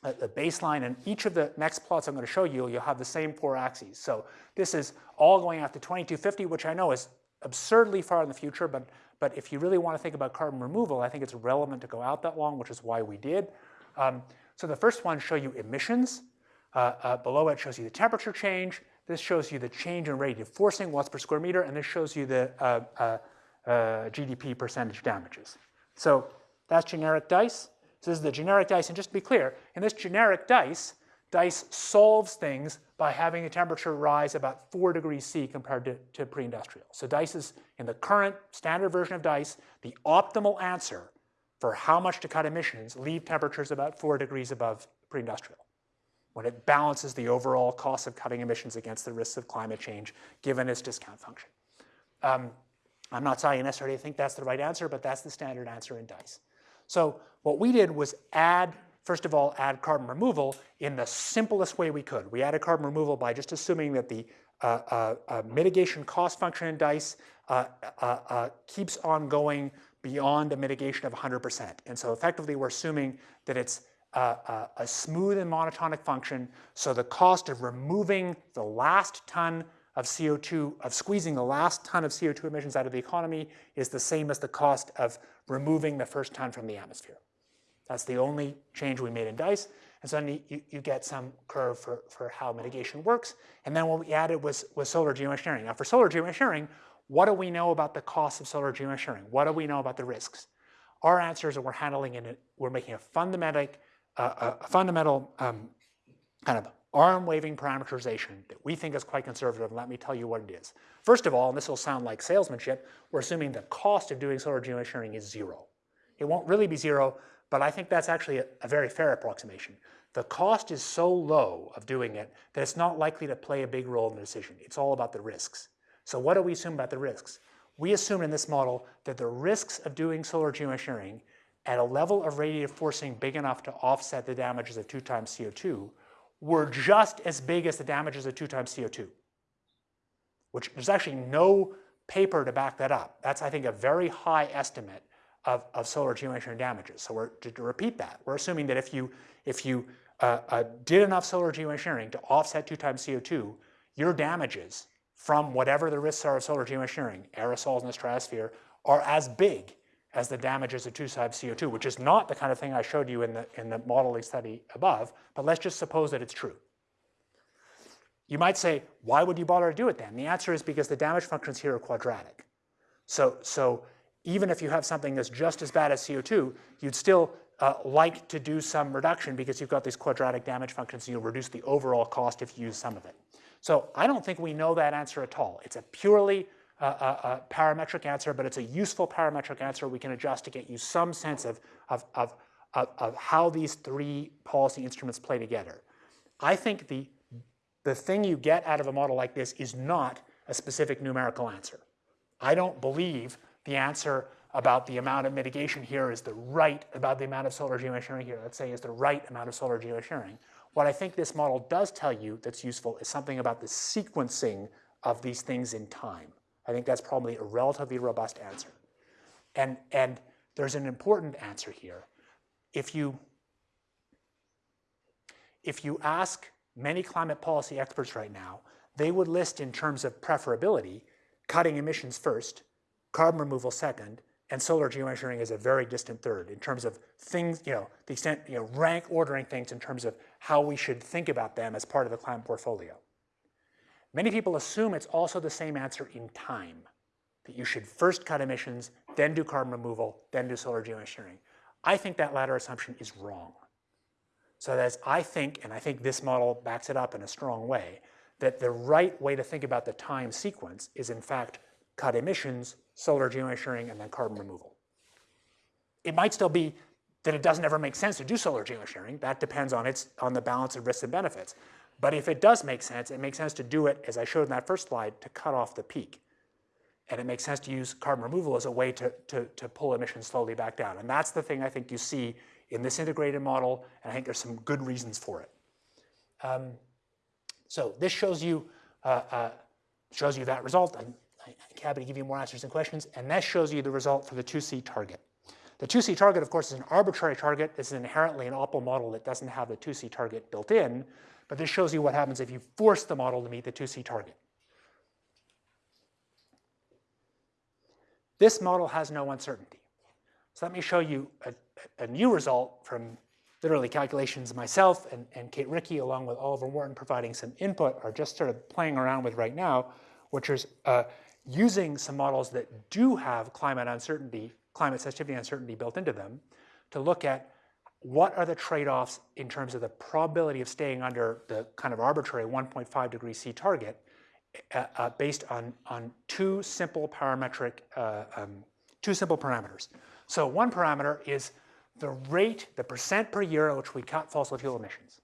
a baseline, and each of the next plots I'm going to show you, you'll have the same four axes. So this is all going out to 2250, which I know is absurdly far in the future, but, but if you really want to think about carbon removal, I think it's relevant to go out that long, which is why we did. Um, so the first one show you emissions. Uh, uh, below it shows you the temperature change. This shows you the change in radiative forcing, watts per square meter, and this shows you the uh, uh, uh GDP percentage damages. So that's generic DICE. So this is the generic DICE, and just to be clear, in this generic DICE, DICE solves things by having the temperature rise about 4 degrees C compared to, to pre-industrial. So DICE is, in the current standard version of DICE, the optimal answer for how much to cut emissions, leave temperatures about 4 degrees above pre-industrial when it balances the overall cost of cutting emissions against the risks of climate change given its discount function. Um, I'm not saying necessarily think that's the right answer, but that's the standard answer in DICE. So what we did was add first of all, add carbon removal in the simplest way we could. We added carbon removal by just assuming that the uh, uh, uh, mitigation cost function in DICE uh, uh, keeps on going beyond a mitigation of 100%. And so effectively we're assuming that it's a smooth and monotonic function. So the cost of removing the last ton of CO2, of squeezing the last ton of CO2 emissions out of the economy is the same as the cost of removing the first ton from the atmosphere. That's the only change we made in DICE. And so then you, you get some curve for, for how mitigation works. And then what we added was, was solar geoengineering. Now for solar geoengineering, what do we know about the cost of solar geoengineering? What do we know about the risks? Our answers are we're handling it, we're making a fundamental, uh, a fundamental um, kind of arm-waving parameterization that we think is quite conservative, and let me tell you what it is. First of all, and this will sound like salesmanship, we're assuming the cost of doing solar geoengineering is zero. It won't really be zero, but I think that's actually a, a very fair approximation. The cost is so low of doing it that it's not likely to play a big role in the decision. It's all about the risks. So what do we assume about the risks? We assume in this model that the risks of doing solar geoengineering at a level of radiative forcing big enough to offset the damages of two times CO2 were just as big as the damages of two times CO2, which there's actually no paper to back that up. That's, I think, a very high estimate of, of solar geoengineering damages. So we're, to, to, repeat that, we're assuming that if you, if you uh, uh, did enough solar geoengineering to offset two times CO2, your damages from whatever the risks are of solar geoengineering, aerosols in the stratosphere, are as big as the damages of two times CO2, which is not the kind of thing I showed you in the, in the modeling study above, but let's just suppose that it's true. You might say, why would you bother to do it then? The answer is because the damage functions here are quadratic. So, so even if you have something that's just as bad as CO2, you'd still uh, like to do some reduction because you've got these quadratic damage functions and you'll reduce the overall cost if you use some of it. So I don't think we know that answer at all. It's a purely uh, uh, uh parametric answer, but it's a useful parametric answer we can adjust to get you some sense of, of, of, of, of how these three policy instruments play together. I think the, the thing you get out of a model like this is not a specific numerical answer. I don't believe the answer about the amount of mitigation here is the right, about the amount of solar geoengineering here, let's say is the right amount of solar geoengineering. What I think this model does tell you that's useful is something about the sequencing of these things in time. I think that's probably a relatively robust answer. And, and there's an important answer here. If you, if you ask many climate policy experts right now, they would list in terms of preferability, cutting emissions first, carbon removal second, and solar geoengineering is a very distant third in terms of things, you know, the extent, you know, rank ordering things in terms of how we should think about them as part of the climate portfolio. Many people assume it's also the same answer in time, that you should first cut emissions, then do carbon removal, then do solar geoengineering. I think that latter assumption is wrong. So that's, I think, and I think this model backs it up in a strong way, that the right way to think about the time sequence is in fact cut emissions, solar geoengineering, and then carbon removal. It might still be that it doesn't ever make sense to do solar geoengineering. That depends on, its, on the balance of risks and benefits. But if it does make sense, it makes sense to do it, as I showed in that first slide, to cut off the peak. And it makes sense to use carbon removal as a way to, to, to pull emissions slowly back down. And that's the thing I think you see in this integrated model, and I think there's some good reasons for it. Um, so this shows you, uh, uh, shows you that result. I'm happy to give you more answers and questions. And that shows you the result for the 2C target. The 2C target, of course, is an arbitrary target. This is inherently an OPAL model that doesn't have the 2C target built in. But this shows you what happens if you force the model to meet the 2C target. This model has no uncertainty. So let me show you a, a new result from literally calculations myself and, and Kate Ricke, along with Oliver Morton providing some input, are just sort of playing around with right now, which is uh, using some models that do have climate uncertainty, climate sensitivity uncertainty built into them, to look at what are the trade-offs in terms of the probability of staying under the kind of arbitrary 1.5 degree C target uh, uh, based on, on two simple parametric, uh, um, two simple parameters. So one parameter is the rate, the percent per year at which we cut fossil fuel emissions.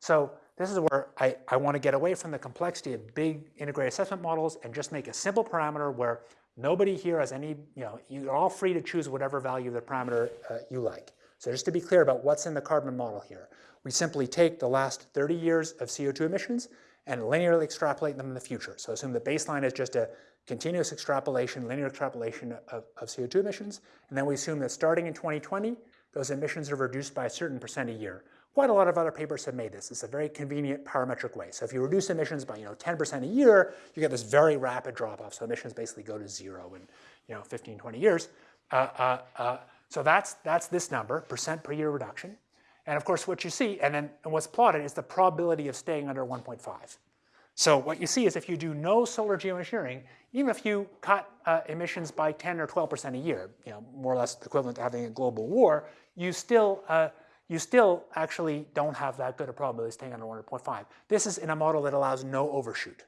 So this is where I, I want to get away from the complexity of big integrated assessment models and just make a simple parameter where nobody here has any, you know, you're all free to choose whatever value of the parameter uh, you like. So just to be clear about what's in the carbon model here, we simply take the last 30 years of CO2 emissions and linearly extrapolate them in the future. So assume the baseline is just a continuous extrapolation, linear extrapolation of, of CO2 emissions, and then we assume that starting in 2020, those emissions are reduced by a certain percent a year. Quite a lot of other papers have made this. It's a very convenient parametric way. So if you reduce emissions by you know 10% a year, you get this very rapid drop off. So emissions basically go to zero in you know 15, 20 years. Uh, uh, uh, so that's, that's this number, percent per year reduction. And of course, what you see, and then and what's plotted is the probability of staying under 1.5. So what you see is if you do no solar geoengineering, even if you cut uh, emissions by 10 or 12% a year, you know, more or less equivalent to having a global war, you still, uh, you still actually don't have that good a probability staying under 1.5. This is in a model that allows no overshoot.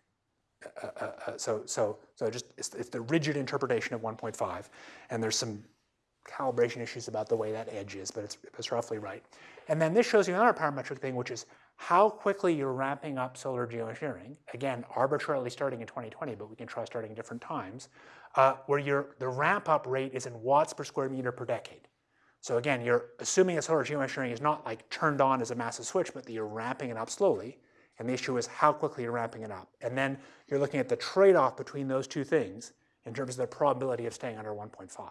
Uh, uh, uh, so, so, so just it's, it's the rigid interpretation of 1.5, and there's some calibration issues about the way that edge is, but it's, it's roughly right. And then this shows you another parametric thing, which is how quickly you're ramping up solar geoengineering. Again, arbitrarily starting in 2020, but we can try starting different times, uh, where your, the ramp up rate is in watts per square meter per decade. So again, you're assuming that solar geoengineering is not like turned on as a massive switch, but that you're ramping it up slowly. And the issue is how quickly you're ramping it up. And then you're looking at the trade-off between those two things in terms of the probability of staying under 1.5.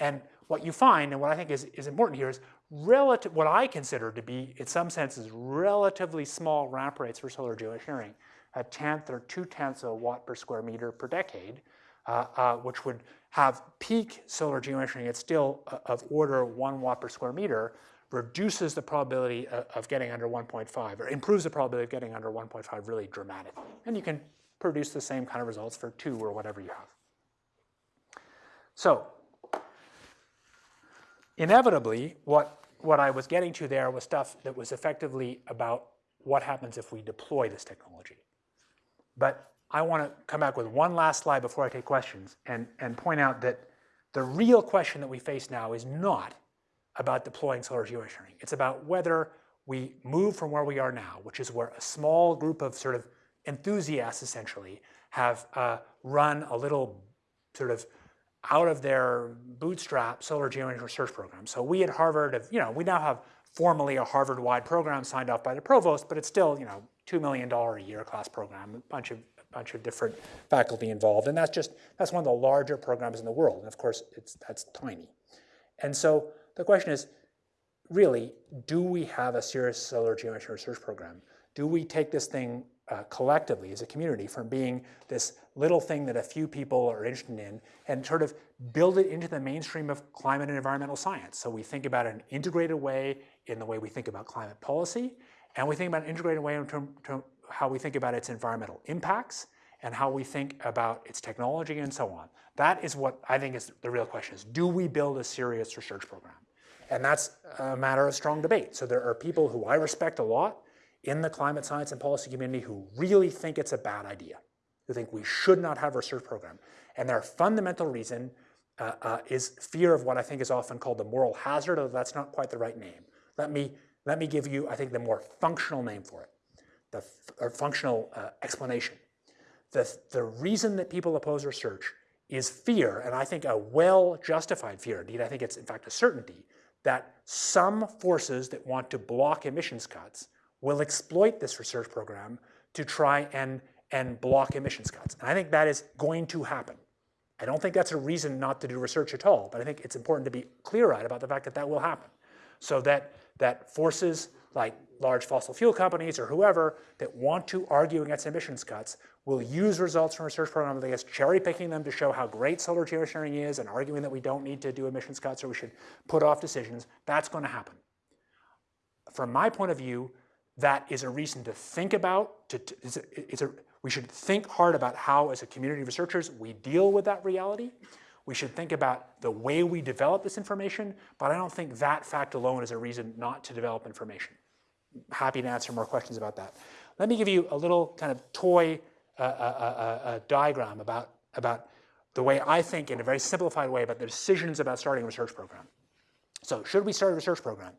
And what you find, and what I think is, is important here, is relative, what I consider to be, in some senses, relatively small ramp rates for solar geoengineering, a tenth or two tenths of a watt per square meter per decade, Uh, uh, which would have peak solar geoengineering at still uh, of order one watt per square meter, reduces the probability of, of getting under 1.5, or improves the probability of getting under 1.5 really dramatically. And you can produce the same kind of results for two or whatever you have. So inevitably, what, what I was getting to there was stuff that was effectively about what happens if we deploy this technology. But I want to come back with one last slide before I take questions and, and point out that the real question that we face now is not about deploying solar geoengineering. It's about whether we move from where we are now, which is where a small group of sort of enthusiasts essentially have uh, run a little sort of out of their bootstrap solar geoengineering research program. So we at Harvard have, you know, we now have formally a Harvard-wide program signed off by the provost, but it's still, you know, $2 million a year class program, a bunch of, a bunch of different faculty involved. And that's just, that's one of the larger programs in the world. And of course, it's, that's tiny. And so the question is, really, do we have a serious solar geoengineering research program? Do we take this thing uh, collectively as a community from being this little thing that a few people are interested in and sort of build it into the mainstream of climate and environmental science. So we think about it in an integrated way in the way we think about climate policy, and we think about an integrated way in terms of how we think about its environmental impacts and how we think about its technology and so on. That is what I think is the real question is, do we build a serious research program? And that's a matter of strong debate. So there are people who I respect a lot in the climate science and policy community who really think it's a bad idea, who think we should not have a research program. And their fundamental reason uh, uh, is fear of what I think is often called the moral hazard, although that's not quite the right name. Let me, let me give you, I think, the more functional name for it, the or functional uh, explanation. The, the reason that people oppose research is fear, and I think a well-justified fear, indeed I think it's in fact a certainty, that some forces that want to block emissions cuts will exploit this research program to try and, and block emissions cuts. And I think that is going to happen. I don't think that's a reason not to do research at all, but I think it's important to be clear-eyed about the fact that that will happen. So that, that forces like large fossil fuel companies or whoever that want to argue against emissions cuts will use results from research programs this, cherry picking them to show how great solar geoengineering is and arguing that we don't need to do emissions cuts or we should put off decisions. That's going to happen. From my point of view, that is a reason to think about, to, to, it's a, it's a, we should think hard about how, as a community of researchers, we deal with that reality. We should think about the way we develop this information, but I don't think that fact alone is a reason not to develop information. Happy to answer more questions about that. Let me give you a little kind of toy uh, uh, uh, uh, diagram about, about the way I think, in a very simplified way, about the decisions about starting a research program. So should we start a research program?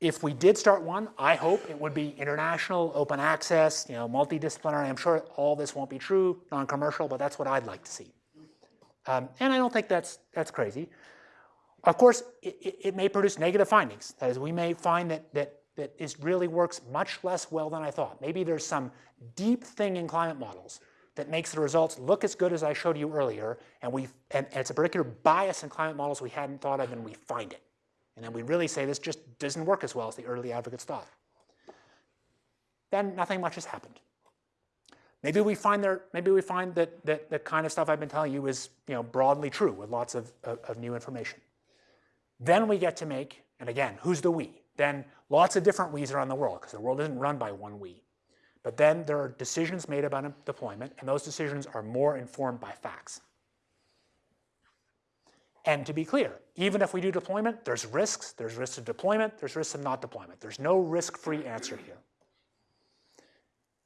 If we did start one, I hope it would be international, open access, you know, multidisciplinary. I'm sure all this won't be true, non-commercial, but that's what I'd like to see. Um, and I don't think that's, that's crazy. Of course, it, it, may produce negative findings. That is, we may find that, that, that it really works much less well than I thought. Maybe there's some deep thing in climate models that makes the results look as good as I showed you earlier, and, we, and, and it's a particular bias in climate models we hadn't thought of, and we find it. And then we really say this just doesn't work as well as the early advocates thought. Then nothing much has happened. Maybe we find there, maybe we find that, that the kind of stuff I've been telling you is you know, broadly true with lots of, of, of new information. Then we get to make, and again, who's the we? Then lots of different we's around the world because the world isn't run by one we. But then there are decisions made about deployment, and those decisions are more informed by facts. And to be clear, even if we do deployment, there's risks. There's risks of deployment. There's risks of not deployment. There's no risk-free answer here.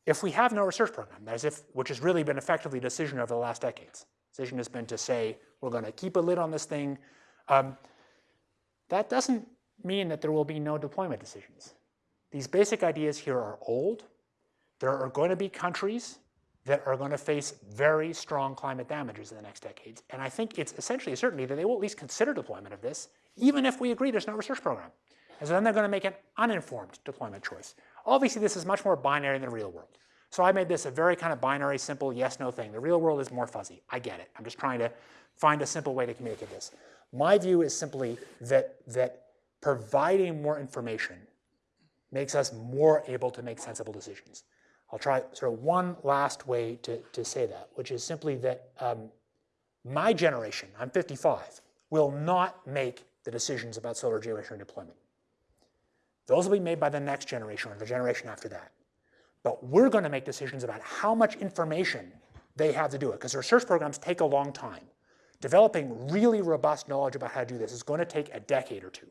If we have no research program, if, which has really been effectively decision over the last decades, decision has been to say, we're going to keep a lid on this thing. Um, that doesn't mean that there will be no deployment decisions. These basic ideas here are old. There are going to be countries that are going to face very strong climate damages in the next decades. And I think it's essentially a certainty that they will at least consider deployment of this, even if we agree there's no research program. And so then they're going to make an uninformed deployment choice. Obviously, this is much more binary than the real world. So I made this a very kind of binary, simple yes-no thing. The real world is more fuzzy. I get it. I'm just trying to find a simple way to communicate this. My view is simply that, that providing more information makes us more able to make sensible decisions. I'll try sort of one last way to, to say that, which is simply that um, my generation, I'm 55, will not make the decisions about solar geoengineering deployment. Those will be made by the next generation or the generation after that. But we're going to make decisions about how much information they have to do it, because research programs take a long time. Developing really robust knowledge about how to do this is going to take a decade or two.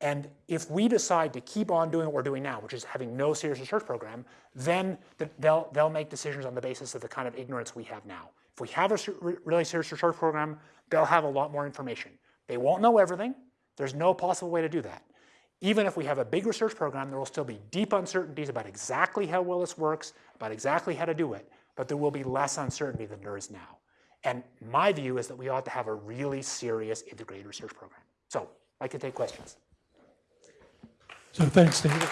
And if we decide to keep on doing what we're doing now, which is having no serious research program, then they'll, they'll make decisions on the basis of the kind of ignorance we have now. If we have a really serious research program, they'll have a lot more information. They won't know everything. There's no possible way to do that. Even if we have a big research program, there will still be deep uncertainties about exactly how well this works, about exactly how to do it, but there will be less uncertainty than there is now. And my view is that we ought to have a really serious integrated research program. So I can take questions. So thanks, David.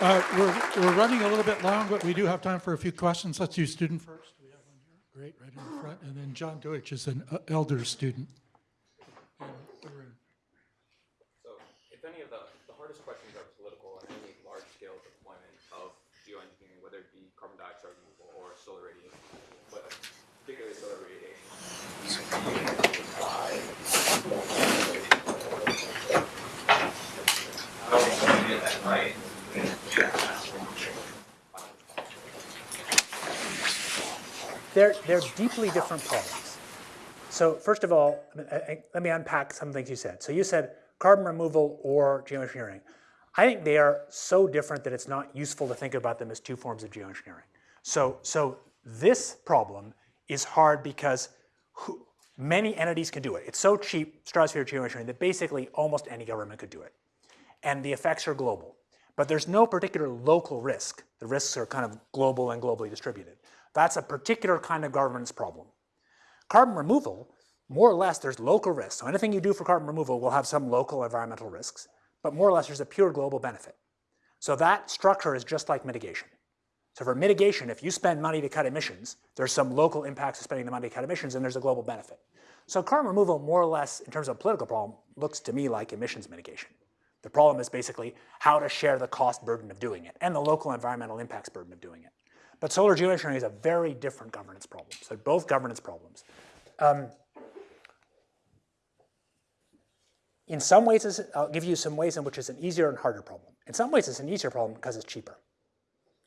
Uh, We're, we're running a little bit long, but we do have time for a few questions. Let's do student first. We have one here. Great, right in the front. And then John Deutsch is an uh, elder student. And we're- So if any of the, the hardest questions are political and any large-scale deployment of geoengineering, whether it be carbon dioxide removal or solar radiation, but particularly solar radiation, get that right? They're, they're deeply different problems. So first of all, I- I- let me unpack some things you said. So you said carbon removal or geoengineering. I think they are so different that it's not useful to think about them as two forms of geoengineering. So, so this problem is hard because who, many entities can do it. It's so cheap, stratosphere geoengineering, that basically almost any government could do it. And the effects are global. But there's no particular local risk. The risks are kind of global and globally distributed. That's a particular kind of governance problem. Carbon removal, more or less, there's local risks. So anything you do for carbon removal will have some local environmental risks, but more or less there's a pure global benefit. So that structure is just like mitigation. So for mitigation, if you spend money to cut emissions, there's some local impacts of spending the money to cut emissions and there's a global benefit. So carbon removal, more or less, in terms of a political problem, looks to me like emissions mitigation. The problem is basically how to share the cost burden of doing it and the local environmental impacts burden of doing it. But solar geoengineering is a very different governance problem. So both governance problems. Um, in some ways, I'll give you some ways in which it's an easier and harder problem. In some ways, it's an easier problem because it's cheaper.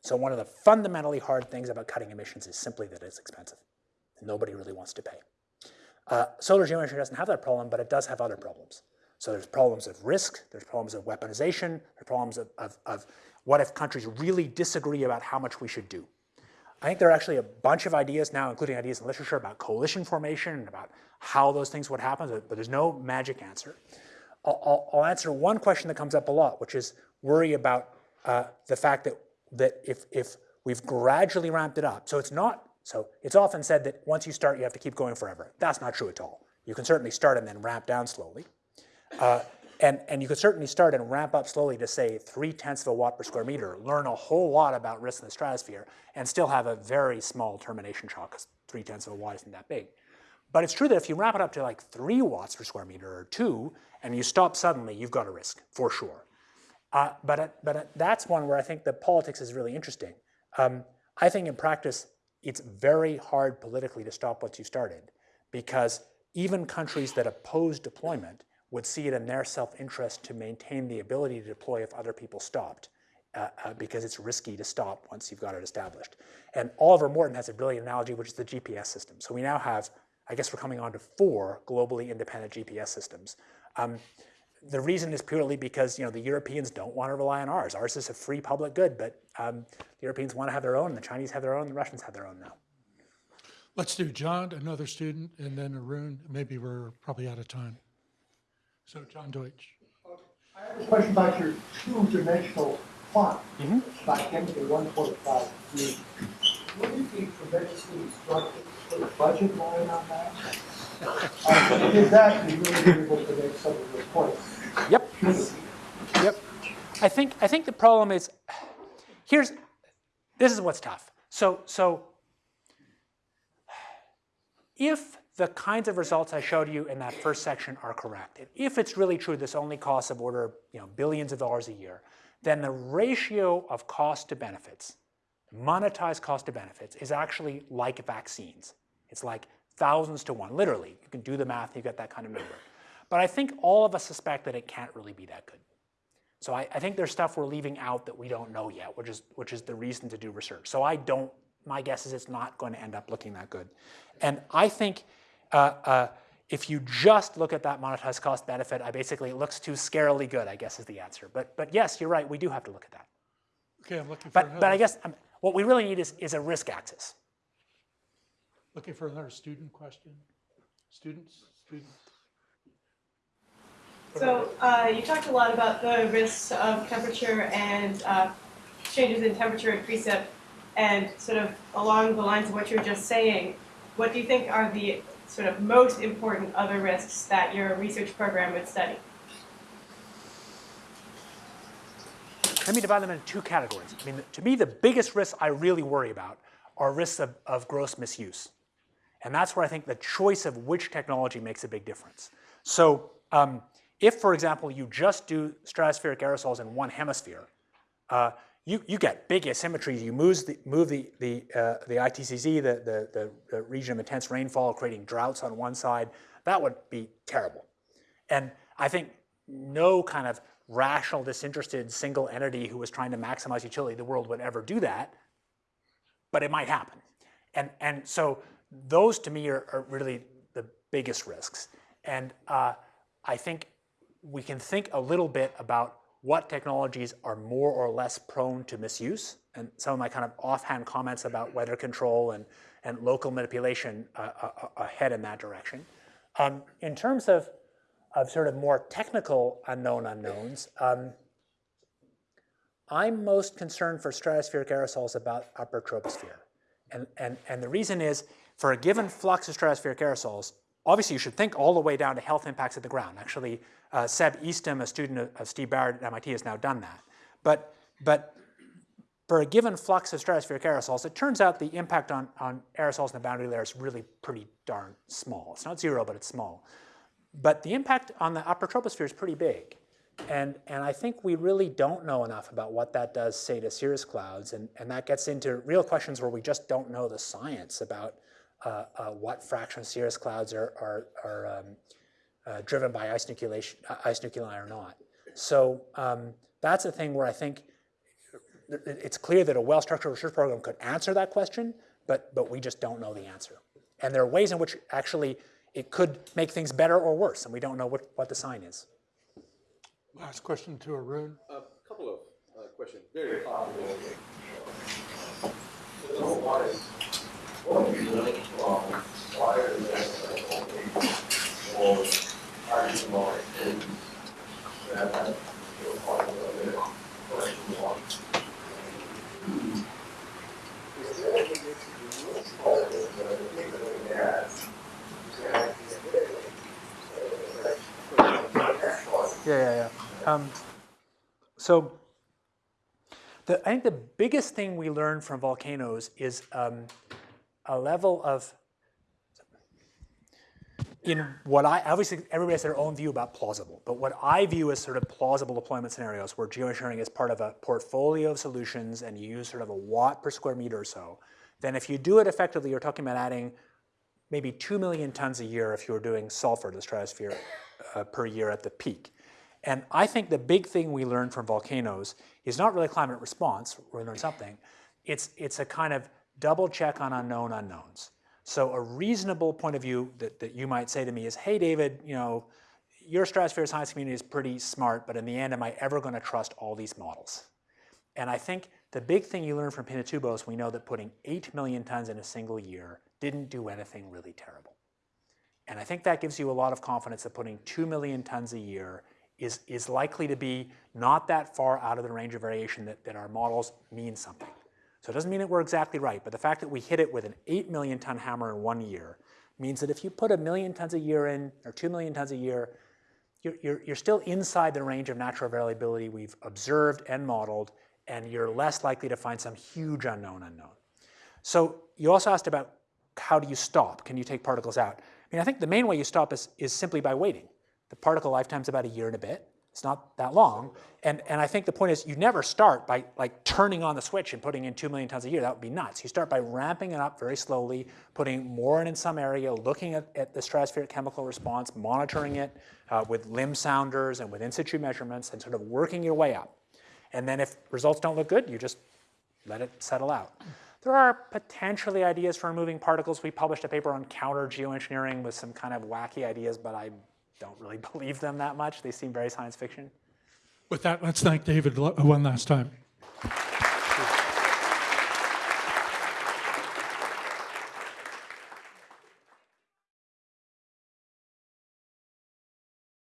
So one of the fundamentally hard things about cutting emissions is simply that it's expensive. Nobody really wants to pay. Uh, solar geoengineering doesn't have that problem, but it does have other problems. So there's problems of risk, there's problems of weaponization, there's problems of, of, of what if countries really disagree about how much we should do. I think there are actually a bunch of ideas now, including ideas in literature about coalition formation and about how those things would happen, but there's no magic answer. I'll, I'll, answer one question that comes up a lot, which is worry about uh, the fact that, that if, if we've gradually ramped it up, so it's not, so it's often said that once you start, you have to keep going forever. That's not true at all. You can certainly start and then ramp down slowly. Uh, and, and you could certainly start and ramp up slowly to say three tenths of a watt per square meter, learn a whole lot about risk in the stratosphere, and still have a very small termination shock because three tenths of a watt isn't that big. But it's true that if you ramp it up to like three watts per square meter or two, and you stop suddenly, you've got a risk for sure. Uh, but uh, but uh, that's one where I think the politics is really interesting. Um, I think in practice, it's very hard politically to stop what you started because even countries that oppose deployment would see it in their self-interest to maintain the ability to deploy if other people stopped. Uh, uh, because it's risky to stop once you've got it established. And Oliver Morton has a brilliant analogy, which is the GPS system. So we now have, I guess we're coming on to four globally independent GPS systems. Um, the reason is purely because you know the Europeans don't want to rely on ours. Ours is a free public good, but um, the Europeans want to have their own, and the Chinese have their own, the Russians have their own now. Let's do John, another student, and then Arun. Maybe we're probably out of time. So John Deutsch. I have a question about your two-dimensional plot, about chemical one point five three. Would it be tremendously instructive to put a budget line on that? Uh, Because that you really be able to make some of the points. Yep. Yep. I think I think the problem is here's this is what's tough. So so if the kinds of results I showed you in that first section are correct, and if it's really true this only costs of order you know billions of dollars a year, then the ratio of cost to benefits, monetized cost to benefits, is actually like vaccines. It's like thousands to one, literally. You can do the math, you get that kind of number. But I think all of us suspect that it can't really be that good. So I, I think there's stuff we're leaving out that we don't know yet, which is which is the reason to do research. So I don't. My guess is it's not going to end up looking that good. And I think uh, uh, if you just look at that monetized cost benefit, I basically it looks too scarily good. I guess is the answer. But but yes, you're right. We do have to look at that. Okay, I'm looking for But but I guess um, what we really need is is a risk axis. looking for another student question. Students, students. So uh, you talked a lot about the risks of temperature and uh, changes in temperature and precip, and sort of along the lines of what you were just saying, what do you think are the sort of most important other risks that your research program would study? Let me divide them into two categories. I mean, to me, the biggest risks I really worry about are risks of, of gross misuse. And that's where I think the choice of which technology makes a big difference. So um, if, for example, you just do stratospheric aerosols in one hemisphere, uh, you, you get big asymmetries. You move the, move the, the, uh, the ITCZ, the, the, the, region of intense rainfall, creating droughts on one side. That would be terrible. And I think no kind of rational, disinterested single entity who was trying to maximize utility the world would ever do that, but it might happen. And, and so those to me are, are really the biggest risks. And uh, I think we can think a little bit about what technologies are more or less prone to misuse. And some of my kind of offhand comments about weather control and, and local manipulation uh, uh, uh, head in that direction. Um, in terms of, of sort of more technical unknown unknowns, um, I'm most concerned for stratospheric aerosols about upper troposphere. And, and, and the reason is, for a given flux of stratospheric aerosols, obviously you should think all the way down to health impacts at the ground. Actually, uh, Seb Eastham, a student of, of Steve Barrett at MIT, has now done that. But, but for a given flux of stratospheric aerosols, it turns out the impact on, on aerosols in the boundary layer is really pretty darn small. It's not zero, but it's small. But the impact on the upper troposphere is pretty big. And, and I think we really don't know enough about what that does, say, to cirrus clouds. And, and that gets into real questions where we just don't know the science about uh, uh, what fraction of cirrus clouds are, are, are um, uh, driven by ice, nucleation, uh, ice nuclei or not. So um, that's a thing where I think it's clear that a well-structured research program could answer that question, but, but we just don't know the answer. And there are ways in which actually it could make things better or worse, and we don't know what, what the sign is. Last question to Arun. A couple of uh, questions, very popular. Um, so the, I think the biggest thing we learn from volcanoes is um, a level of, in what I, obviously everybody has their own view about plausible, but what I view as sort of plausible deployment scenarios where geoengineering is part of a portfolio of solutions and you use sort of a watt per square meter or so, then if you do it effectively, you're talking about adding maybe 2 million tons a year if you were doing sulfur to the stratosphere uh, per year at the peak. And I think the big thing we learn from volcanoes is not really climate response, we learned something, it's, it's a kind of double check on unknown unknowns. So a reasonable point of view that, that you might say to me is, hey David, you know, your stratosphere science community is pretty smart, but in the end, am I ever gonna trust all these models? And I think the big thing you learn from Pinatubo is we know that putting 8 million tons in a single year didn't do anything really terrible. And I think that gives you a lot of confidence that putting 2 million tons a year is, is likely to be not that far out of the range of variation that, that our models mean something. So it doesn't mean that we're exactly right, but the fact that we hit it with an 8 million ton hammer in one year means that if you put a million tons a year in, or 2 million tons a year, you're, you're, you're still inside the range of natural variability we've observed and modeled, and you're less likely to find some huge unknown unknown. So you also asked about how do you stop? Can you take particles out? I mean, I think the main way you stop is, is simply by waiting. The particle lifetime's about a year and a bit. It's not that long. And, and I think the point is you never start by like turning on the switch and putting in 2 million tons a year. That would be nuts. You start by ramping it up very slowly, putting more in in some area, looking at, at the stratospheric chemical response, monitoring it uh, with limb sounders and with in situ measurements and sort of working your way up. And then if results don't look good, you just let it settle out. There are potentially ideas for removing particles. We published a paper on counter geoengineering with some kind of wacky ideas, but I don't really believe them that much. They seem very science fiction. With that, let's thank David one last time.